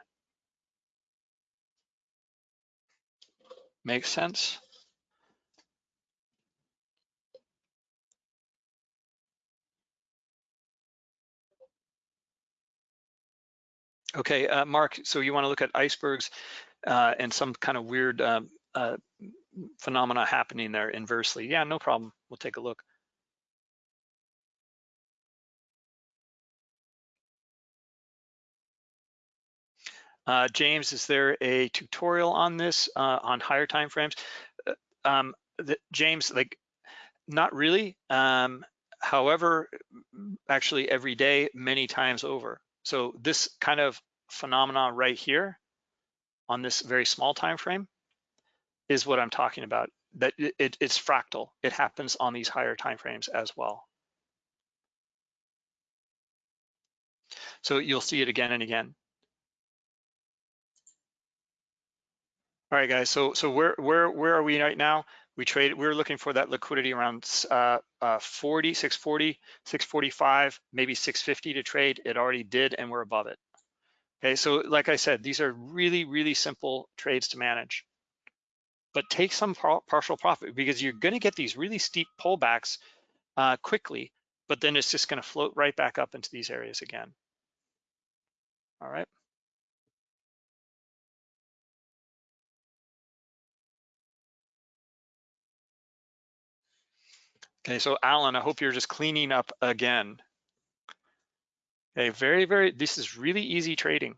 Makes sense? Okay, uh, Mark, so you want to look at icebergs uh, and some kind of weird um, uh, phenomena happening there inversely. Yeah, no problem. We'll take a look. Uh, James, is there a tutorial on this uh, on higher time frames? Uh, um, James, like, not really. Um, however, actually every day, many times over. So this kind of phenomena right here on this very small time frame is what I'm talking about. That it, it's fractal. It happens on these higher time frames as well. So you'll see it again and again. All right, guys. So so where where where are we right now? We trade. We're looking for that liquidity around uh, uh, 40, 640, 645, maybe 650 to trade. It already did, and we're above it. Okay, so like I said, these are really, really simple trades to manage. But take some par partial profit because you're going to get these really steep pullbacks uh, quickly, but then it's just going to float right back up into these areas again. All right. Okay, so Alan, I hope you're just cleaning up again. Okay, very, very, this is really easy trading.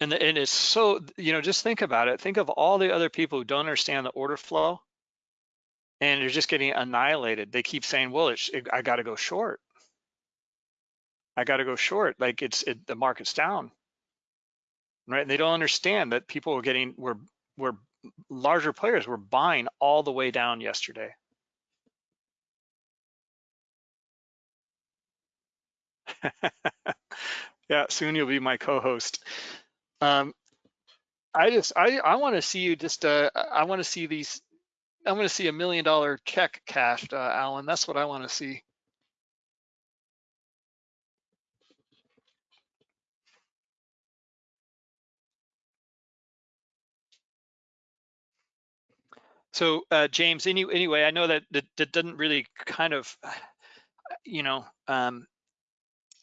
And, the, and it's so, you know, just think about it. Think of all the other people who don't understand the order flow and they're just getting annihilated. They keep saying, well, it's, it, I got to go short. I got to go short. Like it's it, the market's down, right? And they don't understand that people were getting were were larger players were buying all the way down yesterday. (laughs) yeah, soon you'll be my co-host. Um, I just I I want to see you just uh I want to see these I want to see a million dollar check cashed, uh, Alan. That's what I want to see. So uh, James, any, anyway, I know that, that that doesn't really kind of, you know, um,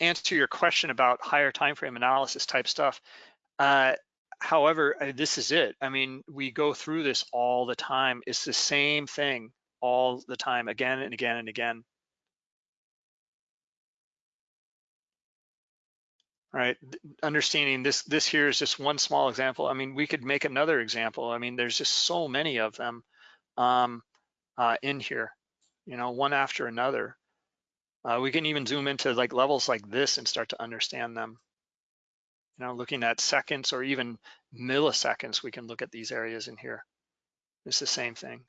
answer your question about higher time frame analysis type stuff. Uh, however, uh, this is it. I mean, we go through this all the time. It's the same thing all the time, again and again and again. right understanding this this here is just one small example i mean we could make another example i mean there's just so many of them um, uh, in here, you know, one after another. Uh, we can even zoom into like levels like this and start to understand them. You know, looking at seconds or even milliseconds, we can look at these areas in here. It's the same thing.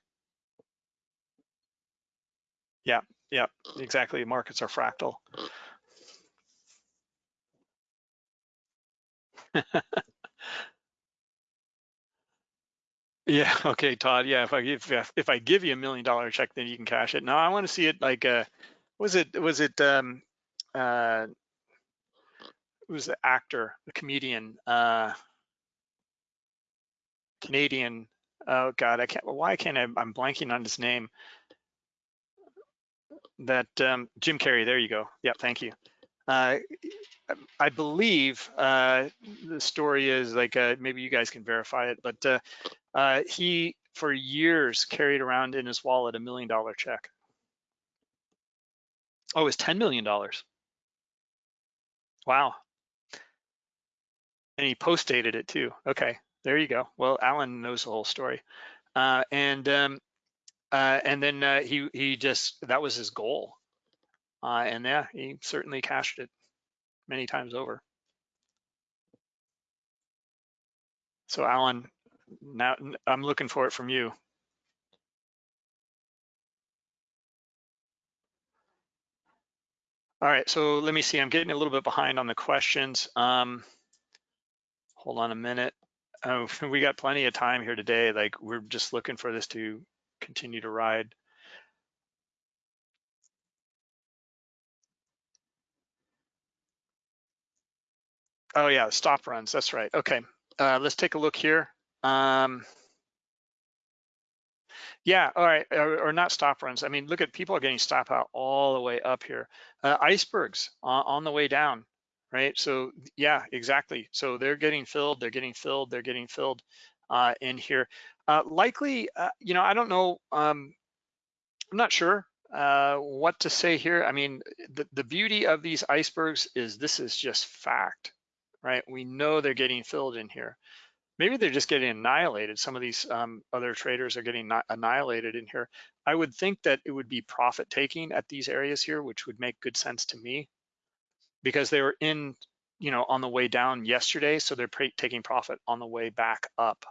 Yeah, yeah, exactly. Markets are fractal. (laughs) Yeah. (laughs) Okay, Todd. Yeah. If I give if I give you a million dollar check, then you can cash it. No, I want to see it like uh was it was it um uh it was the actor, the comedian, uh Canadian. Oh God, I can't. Why can't I? I'm blanking on his name. That um, Jim Carrey. There you go. Yeah. Thank you. Uh, I believe uh, the story is like uh, maybe you guys can verify it, but uh, uh, he for years carried around in his wallet a million dollar check. Oh, it's ten million dollars. Wow. And he post dated it too. Okay, there you go. Well, Alan knows the whole story, uh, and um, uh, and then he he just that was his goal, and yeah, he certainly cashed it many times over. So Alan, now I'm looking for it from you. All right, so let me see. I'm getting a little bit behind on the questions. Um, hold on a minute. Oh, (laughs) we got plenty of time here today. Like we're just looking for this to continue to ride. Oh yeah, stop runs. That's right. Okay, uh, let's take a look here. Um, yeah, all right, or, or, not stop runs. I mean, look at people are getting stop out all the way up here. Uh, icebergs on, on, the way down, right? So yeah, exactly. So they're getting filled, they're getting filled, they're getting filled uh, in here. Uh, likely, uh, you know, I don't know. Um, I'm not sure uh, what to say here. I mean, the, the beauty of these icebergs is this is just fact, right? We know they're getting filled in here. Maybe they're just getting annihilated. Some of these um, other traders are getting annihilated in here. I would think that it would be profit taking at these areas here, which would make good sense to me because they were in, you know, on the way down yesterday. So they're taking profit on the way back up.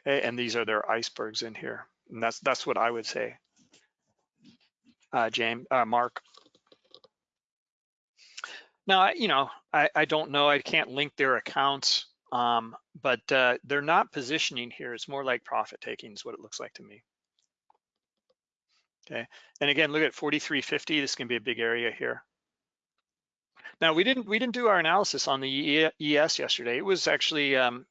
Okay, and these are their icebergs in here. And that's that's what I would say, uh, James, uh, Mark. Now, you know, I, I don't know. I can't link their accounts, um, but uh, they're not positioning here. It's more like profit taking is what it looks like to me. Okay, and again, look at 4350. This can be a big area here. Now, we didn't we didn't do our analysis on the ES yesterday. It was actually um,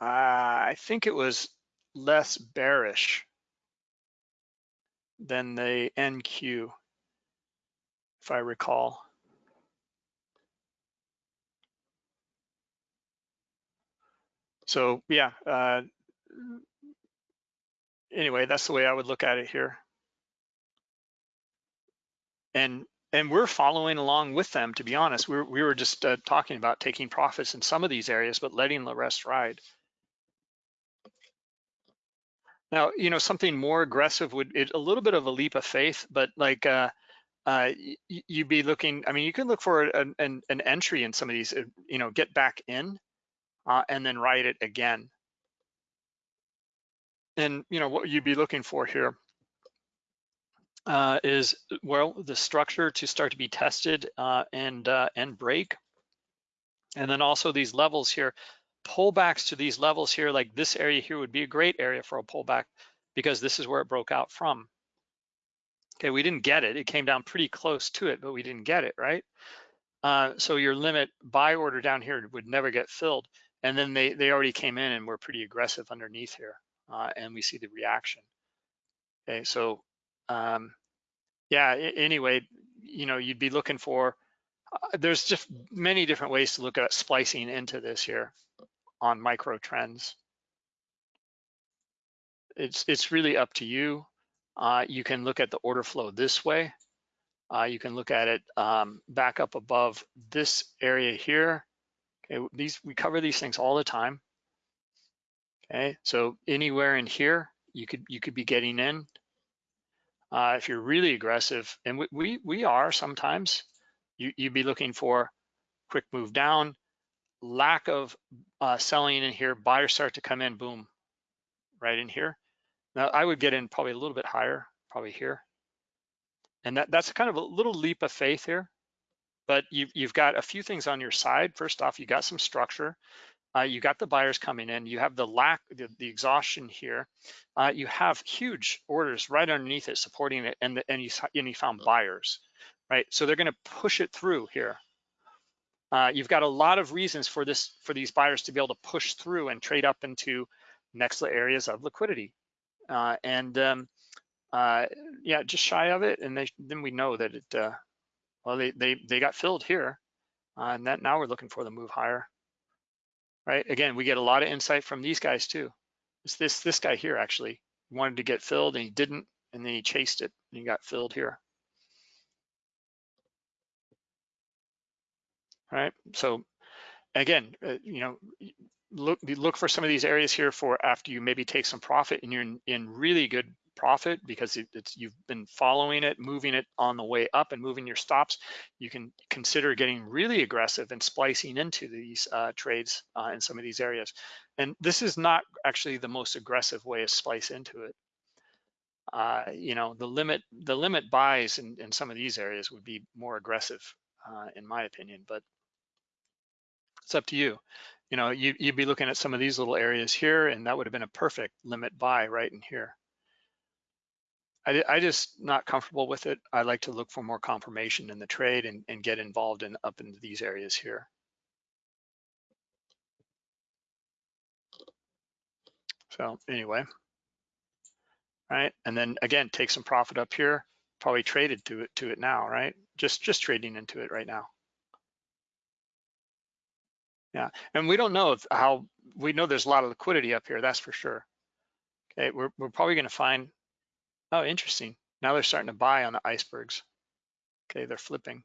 I think it was less bearish than the NQ, if I recall. So yeah, uh, anyway, that's the way I would look at it here. And and we're following along with them, to be honest. We were, we were just uh, talking about taking profits in some of these areas, but letting the rest ride. Now, you know, something more aggressive would, it, a little bit of a leap of faith, but like, uh, uh, you'd be looking, I mean, you can look for an, an, an entry in some of these, uh, you know, get back in uh, and then write it again. And, you know, what you'd be looking for here uh, is, well, the structure to start to be tested uh, and, uh, and break. And then also these levels here pullbacks to these levels here, like this area here would be a great area for a pullback because this is where it broke out from. Okay, we didn't get it. It came down pretty close to it, but we didn't get it, right? Uh, so your limit buy order down here would never get filled. And then they, they already came in and were pretty aggressive underneath here. Uh, and we see the reaction. Okay, so um, yeah, anyway, you know, you'd be looking for, uh, there's just many different ways to look at splicing into this here on micro trends. It's, it's really up to you. Uh, you can look at the order flow this way. Uh, you can look at it um, back up above this area here. Okay, these we cover these things all the time. Okay, so anywhere in here, you could you could be getting in. Uh, if you're really aggressive, and we we, we are sometimes, you you'd be looking for quick move down, lack of uh, selling in here, buyers start to come in, boom, right in here. Now I would get in probably a little bit higher, probably here. And that, that's kind of a little leap of faith here, but you've, you've got a few things on your side. First off, you got some structure. Uh, you got the buyers coming in. You have the lack, the, the exhaustion here. Uh, you have huge orders right underneath it supporting it, and, the, and, you, and you found buyers, right? So they're going to push it through here. Uh, you've got a lot of reasons for this for these buyers to be able to push through and trade up into next areas of liquidity. Uh, and um, uh, yeah, just shy of it, and they, then we know that it. Uh, well, they they they got filled here, uh, and that now we're looking for the move higher. Right. Again, we get a lot of insight from these guys too. It's this this guy here actually wanted to get filled and he didn't, and then he chased it and he got filled here. right? So again, uh, you know, look look for some of these areas here for after you maybe take some profit and you're in, in really good profit because it, it's you've been following it, moving it on the way up and moving your stops. You can consider getting really aggressive and splicing into these uh, trades uh, in some of these areas. And this is not actually the most aggressive way to splice into it. Uh, you know, the limit the limit buys in, in some of these areas would be more aggressive, uh, in my opinion. But it's up to you. You know, you, you'd be looking at some of these little areas here, and that would have been a perfect limit buy right in here. I, I just not comfortable with it. I like to look for more confirmation in the trade and, and get involved in up into these areas here. So anyway, right? And then again, take some profit up here, probably traded to it to it now, right? Just just trading into it right now. Yeah, and we don't know how, we know there's a lot of liquidity up here, that's for sure. Okay, we're, we're probably gonna find, oh, interesting. Now they're starting to buy on the icebergs. Okay, they're flipping.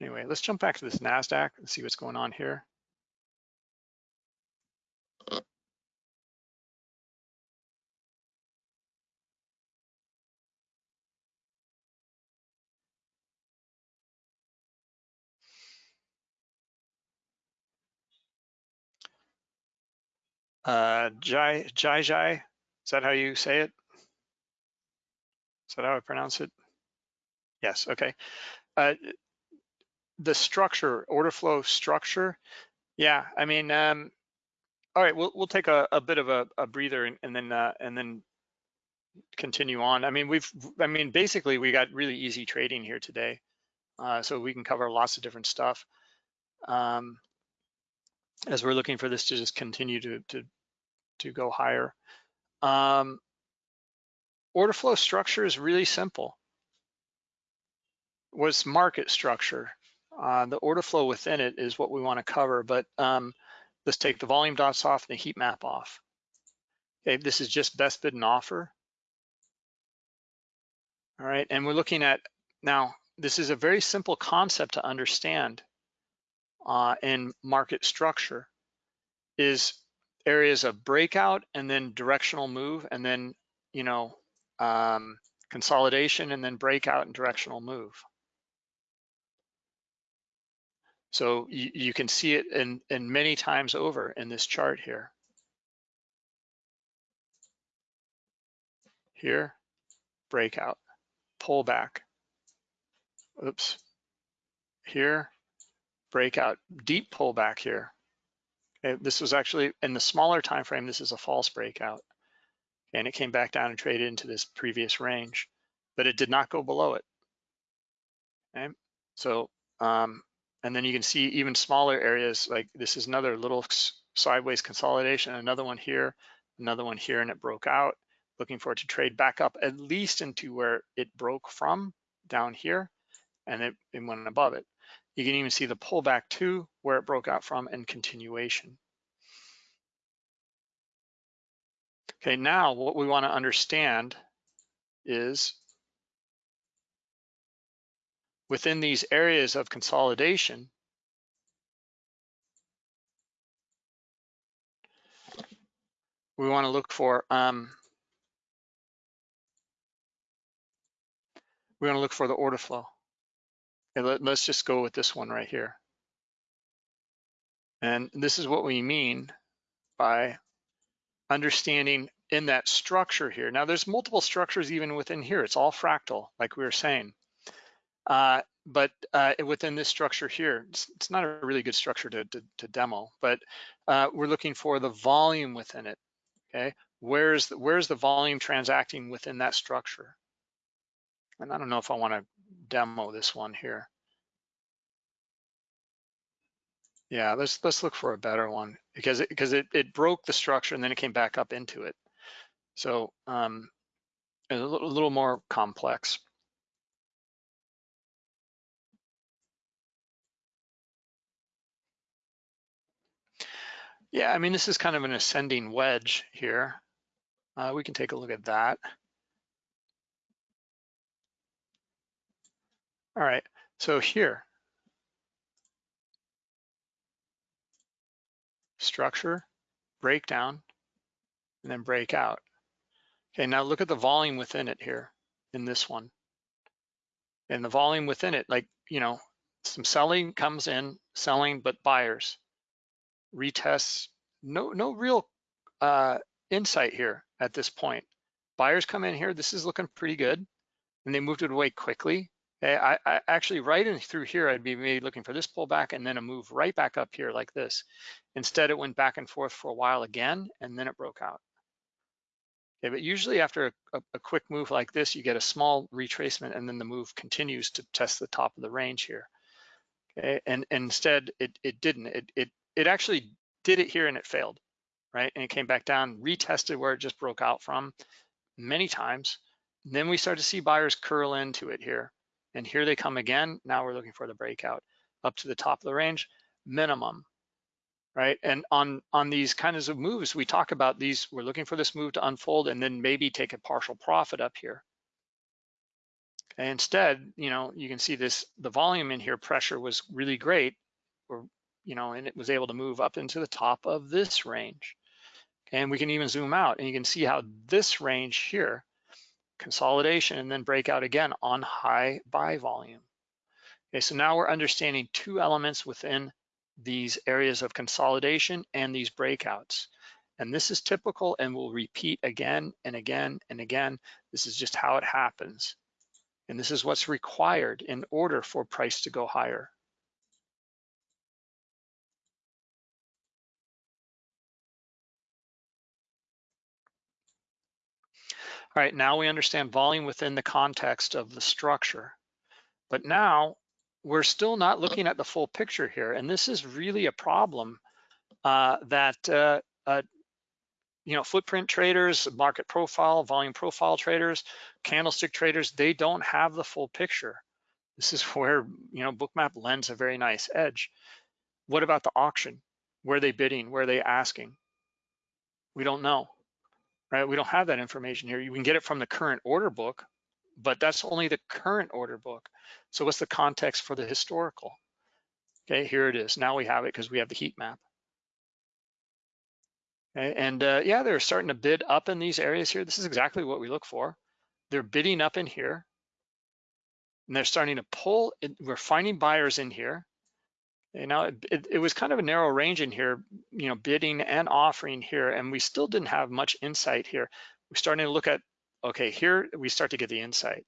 Anyway, let's jump back to this NASDAQ and see what's going on here. Uh, Jai, Jai Jai, is that how you say it? Is that how I pronounce it? Yes, okay. Uh, the structure, order flow structure, yeah, I mean, um, all right, we'll we'll take a, a bit of a, a breather and, and then uh, and then continue on. I mean, we've, I mean, basically we got really easy trading here today, uh, so we can cover lots of different stuff. Um, as we're looking for this to just continue to to to go higher. Um, order flow structure is really simple. What's market structure? Uh, the order flow within it is what we want to cover, but um, let's take the volume dots off and the heat map off. Okay, this is just best bid and offer. All right, and we're looking at, now, this is a very simple concept to understand uh, in market structure, is areas of breakout and then directional move and then, you know, um, consolidation and then breakout and directional move. So you, you can see it in, in many times over in this chart here. Here, breakout, pullback. Oops. Here, breakout, deep pullback here. This was actually in the smaller time frame, this is a false breakout. And it came back down and traded into this previous range, but it did not go below it. Okay, so, um, and then you can see even smaller areas, like this is another little sideways consolidation, another one here, another one here, and it broke out. Looking for it to trade back up at least into where it broke from down here, and it, it went above it. You can even see the pullback to where it broke out from and continuation. Okay, now what we want to understand is within these areas of consolidation, we want to look for um, we want to look for the order flow. Let, let's just go with this one right here. And this is what we mean by understanding in that structure here. Now there's multiple structures even within here. It's all fractal, like we were saying. Uh, but uh, within this structure here, it's, it's, not a really good structure to, to, to demo, but uh, we're looking for the volume within it, okay? Where's the, where's the volume transacting within that structure? And I don't know if I wanna demo this one here. Yeah, let's let's look for a better one because it because it, it broke the structure and then it came back up into it. So um, a little, a little more complex. Yeah, I mean, this is kind of an ascending wedge here. Uh, we can take a look at that. All right, so here, structure, breakdown, and then break out. Okay, now look at the volume within it here in this one. And the volume within it, like, you know, some selling comes in, selling, but buyers. Retests, no, no real uh, insight here at this point. Buyers come in here, this is looking pretty good, and they moved it away quickly. Okay, I, I actually right in through here, I'd be maybe looking for this pullback and then a move right back up here like this. Instead, it went back and forth for a while again, and then it broke out. Okay, but usually after a, a, quick move like this, you get a small retracement and then the move continues to test the top of the range here. Okay, and, and instead it, it didn't. It, it, it actually did it here and it failed, right? And it came back down, retested where it just broke out from many times. And then we start to see buyers curl into it here. And here they come again. Now we're looking for the breakout up to the top of the range, minimum, right? And on, on these kinds of moves, we talk about these, we're looking for this move to unfold and then maybe take a partial profit up here. Okay, instead, you know, you can see this, the volume in here pressure was really great, or, you know, and it was able to move up into the top of this range. And we can even zoom out and you can see how this range here consolidation and then break out again on high buy volume. Okay, so now we're understanding two elements within these areas of consolidation and these breakouts. And this is typical and will repeat again and again and again. This is just how it happens. And this is what's required in order for price to go higher. All right, now we understand volume within the context of the structure. But now we're still not looking at the full picture here. And this is really a problem uh, that, uh, uh, you know, footprint traders, market profile, volume profile traders, candlestick traders, they don't have the full picture. This is (laughs) where, you know, Bookmap lends a very nice edge. What about the auction? Where are they bidding? Where are they asking? We don't know right? We don't have that information here. You can get it from the current order book, but that's only the current order book. So what's the context for the historical? Okay, here it is. Now we have it because we have the heat map. Okay, and uh, yeah, they're starting to bid up in these areas here. This is exactly what we look for. They're bidding up in here. And they're starting to pull, we're finding buyers in here. And know, it, it, it, was kind of a narrow range in here, you know, bidding and offering here, and we still didn't have much insight here. We're starting to look at, okay, here we start to get the insight.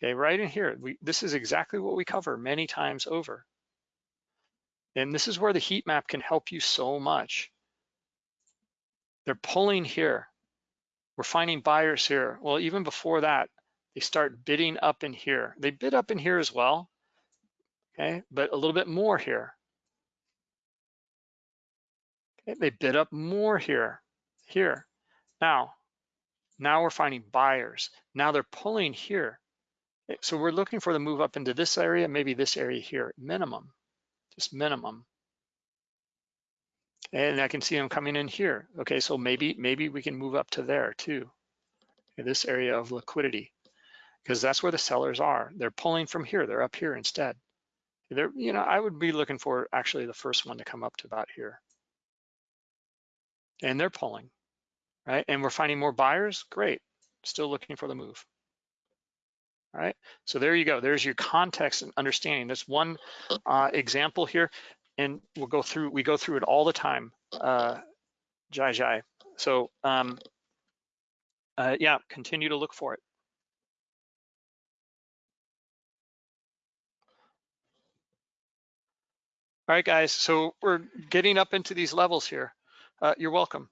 Okay, right in here, we, this is exactly what we cover many times over. And this is where the heat map can help you so much. They're pulling here. We're finding buyers here. Well, even before that, they start bidding up in here. They bid up in here as well, okay? But a little bit more here. Okay, they bid up more here, here. Now, now we're finding buyers. Now they're pulling here. Okay, so we're looking for the move up into this area, maybe this area here, minimum, just minimum. And I can see them coming in here. Okay, so maybe maybe we can move up to there too, this area of liquidity, because that's where the sellers are. They're pulling from here. They're up here instead. There, you know, I would be looking for actually the first one to come up to about here. And they're pulling, right? And we're finding more buyers, great. Still looking for the move. All right, so there you go. There's your context and understanding. That's one uh, example here, and we'll go through, we go through it all the time, uh, Jai Jai. So um, uh, yeah, continue to look for it. All right, guys, so we're getting up into these levels here. Uh, you're welcome.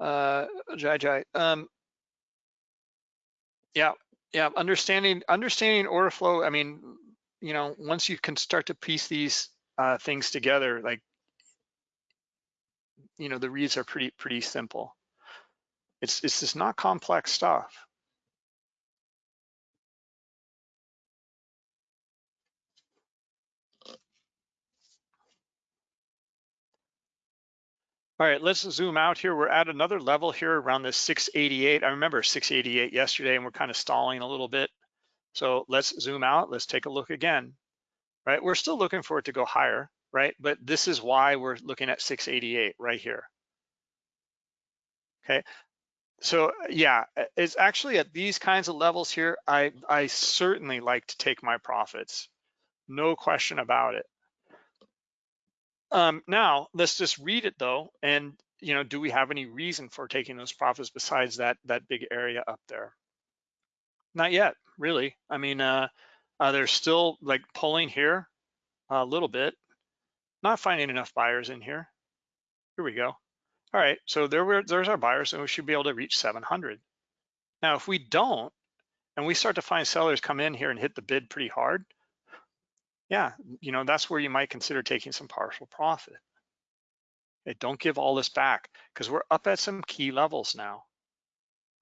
Uh, Jai Jai. Um, yeah, yeah, understanding understanding order flow. I mean, you know, once you can start to piece these uh, things together, like, you know, the reads are pretty pretty simple. It's it's just not complex stuff. All right, let's zoom out here. We're at another level here around this 688. I remember 688 yesterday and we're kind of stalling a little bit. So let's zoom out. Let's take a look again, right? We're still looking for it to go higher, right? But this is why we're looking at 688 right here. Okay, so yeah, it's actually at these kinds of levels here, I, I certainly like to take my profits. No question about it. Um, now let's just read it though, and you know, do we have any reason for taking those profits besides that that big area up there? Not yet, really. I mean, uh, uh, they're still like pulling here a little bit, not finding enough buyers in here. Here we go. All right, so there were, there's our buyers and we should be able to reach 700. Now, if we don't, and we start to find sellers come in here and hit the bid pretty hard, yeah, you know, that's where you might consider taking some partial profit. Okay, don't give all this back because we're up at some key levels now,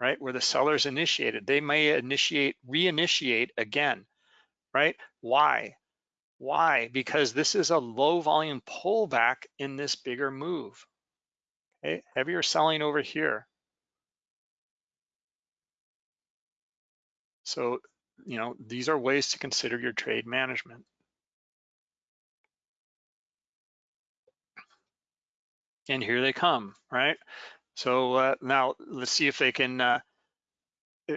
right? Where the sellers initiated, they may initiate, reinitiate again, right? Why? Why? Because this is a low volume pullback in this bigger move. Okay, heavier selling over here. So, you know, these are ways to consider your trade management. And here they come, right? So uh, now let's see if they can, uh,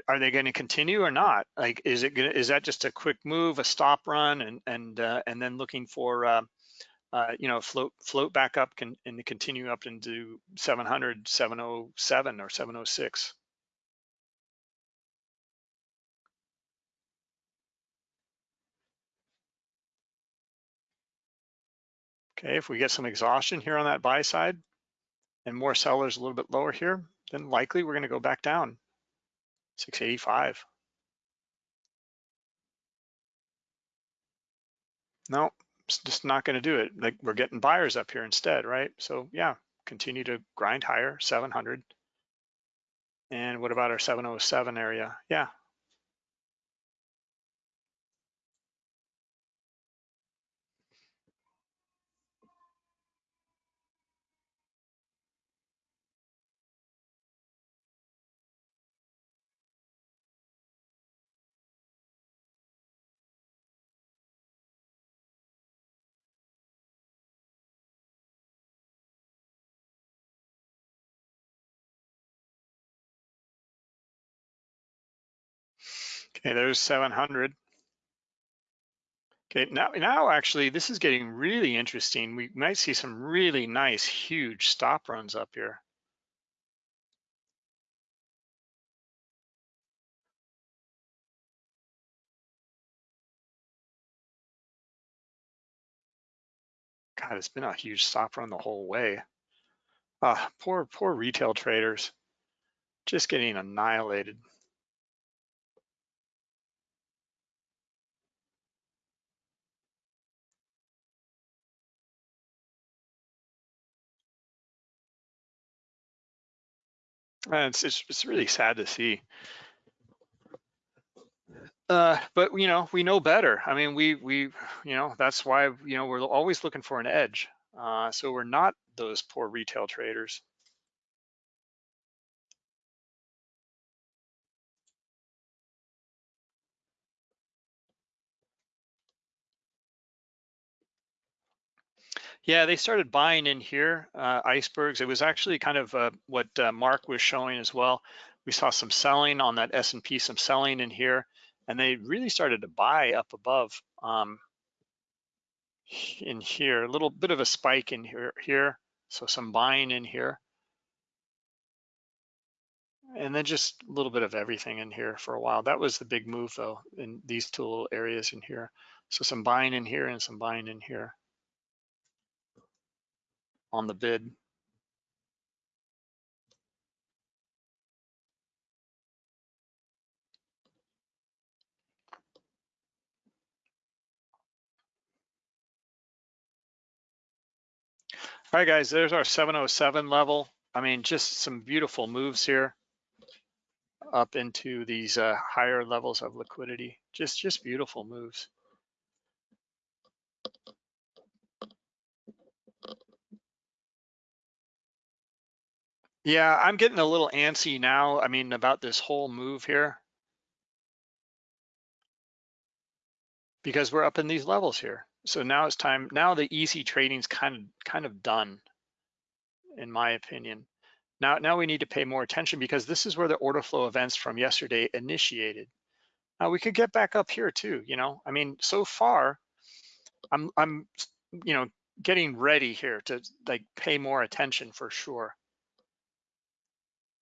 are they going to continue or not? Like, is it gonna, is that just a quick move, a stop run, and and uh, and then looking for, uh, uh, you know, float float back up can, and continue up into 700, 707 or 706? Okay, if we get some exhaustion here on that buy side and more sellers a little bit lower here, then likely we're gonna go back down, 685. No, it's just not gonna do it. Like we're getting buyers up here instead, right? So yeah, continue to grind higher, 700. And what about our 707 area? Yeah, Okay, there's 700. Okay, now, now actually this is getting really interesting. We might see some really nice, huge stop runs up here. God, it's been a huge stop run the whole way. Ah, poor, poor retail traders, just getting annihilated. It's, it's, it's really sad to see. Uh, but you know, we know better. I mean, we we you know that's why you know we're always looking for an edge. Uh, so we're not those poor retail traders. Yeah, they started buying in here, uh, icebergs. It was actually kind of uh, what uh, Mark was showing as well. We saw some selling on that S&P, some selling in here, and they really started to buy up above um, in here. A little bit of a spike in here, here. So some buying in here. And then just a little bit of everything in here for a while. That was the big move though, in these two little areas in here. So some buying in here and some buying in here on the bid. All right, guys, there's our 707 level. I mean, just some beautiful moves here up into these uh, higher levels of liquidity. Just, just beautiful moves. Yeah, I'm getting a little antsy now. I mean, about this whole move here. Because we're up in these levels here. So now it's time, now the easy trading's kind of kind of done, in my opinion. Now, now we need to pay more attention because this is where the order flow events from yesterday initiated. Now we could get back up here too, you know. I mean, so far, I'm I'm you know getting ready here to like pay more attention for sure.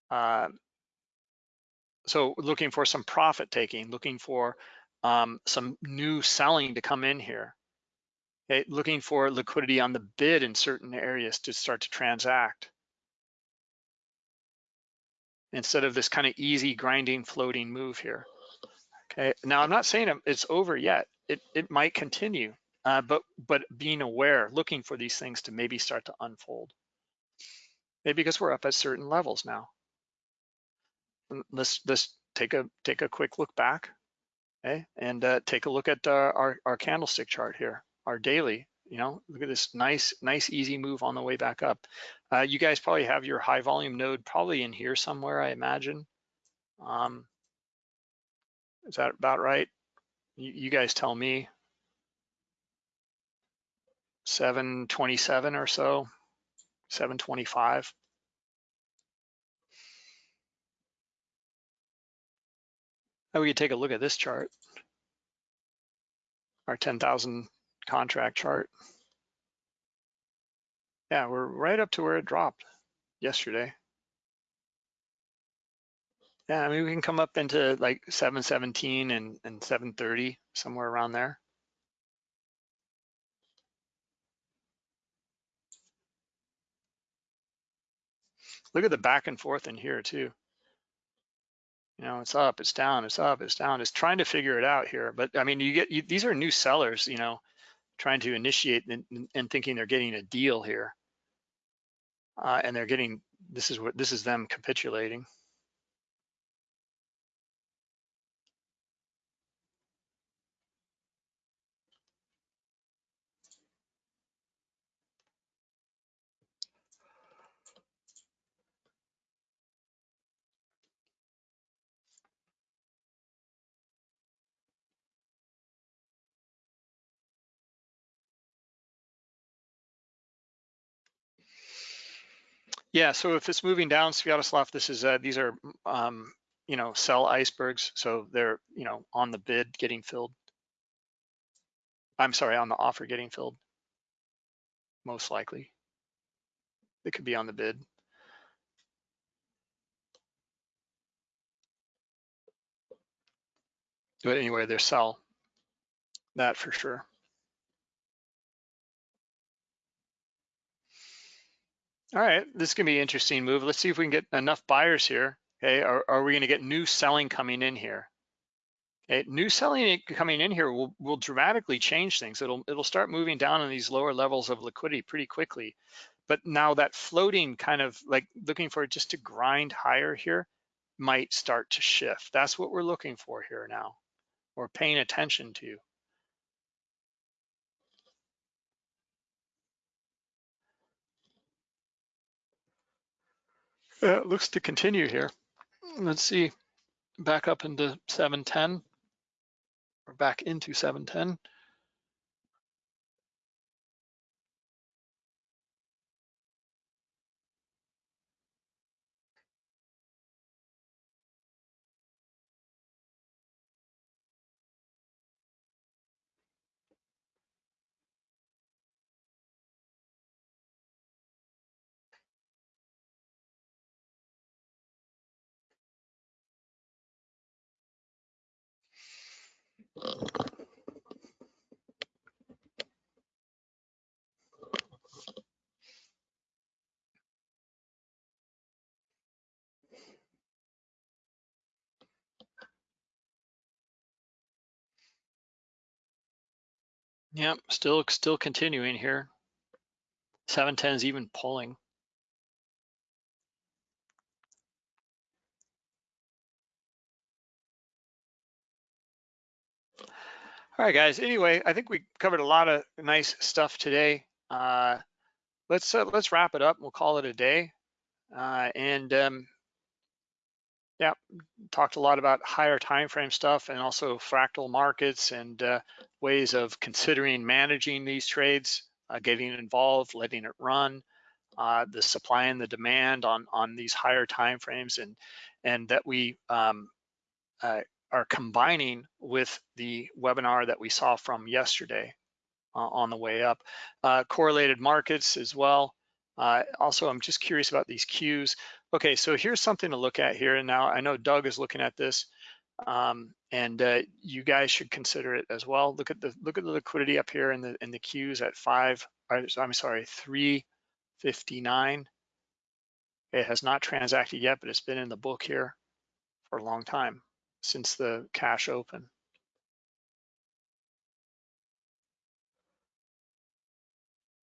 Uh, so looking for some profit taking, looking for um, some new selling to come in here. Okay, looking for liquidity on the bid in certain areas to start to transact. Instead of this kind of easy grinding floating move here. Okay, now I'm not saying it's over yet. It, it might continue, uh, but, but being aware, looking for these things to maybe start to unfold. Maybe because we're up at certain levels now. Let's, let's take a, take a quick look back okay, and uh, take a look at uh, our, our candlestick chart here, our daily, you know, look at this nice, nice, easy move on the way back up. Uh, you guys probably have your high volume node probably in here somewhere, I imagine. Um, is that about right? You, you guys tell me. 727 or so, 725. Now we could take a look at this chart, our 10,000 contract chart. Yeah, we're right up to where it dropped yesterday. Yeah, I mean, we can come up into like 717 and, and 730, somewhere around there. Look at the back and forth in here too. You know, it's up, it's down, it's up, it's down. It's trying to figure it out here. But I mean, you get you, these are new sellers, you know, trying to initiate and, and thinking they're getting a deal here, uh, and they're getting this is what this is them capitulating. Yeah, so if it's moving down Sviatoslav, this is uh, these are um, you know sell icebergs, so they're you know on the bid getting filled. I'm sorry, on the offer getting filled. Most likely, it could be on the bid. But anyway, they're sell. That for sure. All right, this is gonna be an interesting move. Let's see if we can get enough buyers here. Okay, are, are we gonna get new selling coming in here? Okay, new selling coming in here will, will dramatically change things. It'll, it'll start moving down on these lower levels of liquidity pretty quickly. But now that floating kind of like looking for just to grind higher here might start to shift. That's what we're looking for here now. We're paying attention to. Uh, it looks to continue here. Let's see, back up into 710 or back into 710. Yep, still still continuing here. 710 is even pulling. All right, guys. Anyway, I think we covered a lot of nice stuff today. Uh, let's uh, let's wrap it up. We'll call it a day. Uh, and um, yeah, talked a lot about higher time frame stuff and also fractal markets and uh, ways of considering managing these trades, uh, getting involved, letting it run, uh, the supply and the demand on on these higher time frames, and and that we um, uh, are combining with the webinar that we saw from yesterday uh, on the way up. Uh, correlated markets as well, also, I'm just curious about these Qs. Okay, so here's something to look at here. And now I know Doug is looking at this, um, and uh, you guys should consider it as well. Look at the look at the liquidity up here in the in the Qs at five. I'm sorry, 359. It has not transacted yet, but it's been in the book here for a long time since the cash open.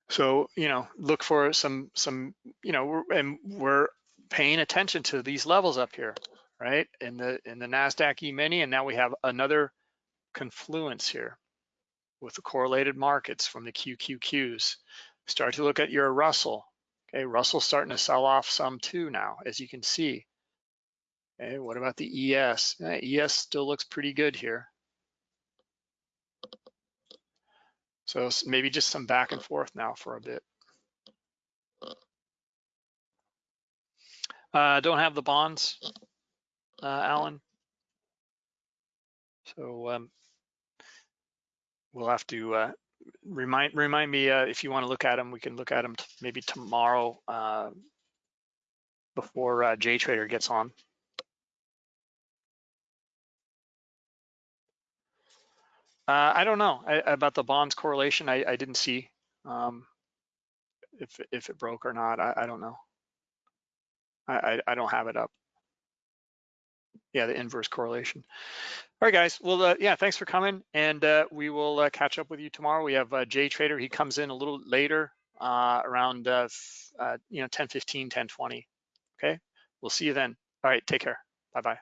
So, you know, look for some, some, you know, we're, and we're paying attention to these levels up here, right? In the, in the NASDAQ E-mini, and now we have another confluence here with the correlated markets from the QQQs. Start to look at your Russell. Okay, Russell's starting to sell off some too now, as you can see. Okay, what about the ES? Eh, ES still looks pretty good here. So maybe just some back and forth now for a bit. Uh, don't have the bonds, uh, Alan. So um, we'll have to uh, remind remind me uh, if you want to look at them. We can look at them maybe tomorrow uh, before uh, JTrader gets on. Uh, I don't know I, about the bonds correlation. I, I didn't see um, if if it broke or not. I, I don't know. I, I, I don't have it up. Yeah, the inverse correlation. All right, guys. Well, uh, yeah, thanks for coming, and uh, we will uh, catch up with you tomorrow. We have uh, Jay Trader. He comes in a little later, uh, around uh, you know 10:15, 10:20. Okay. We'll see you then. All right. Take care. Bye bye.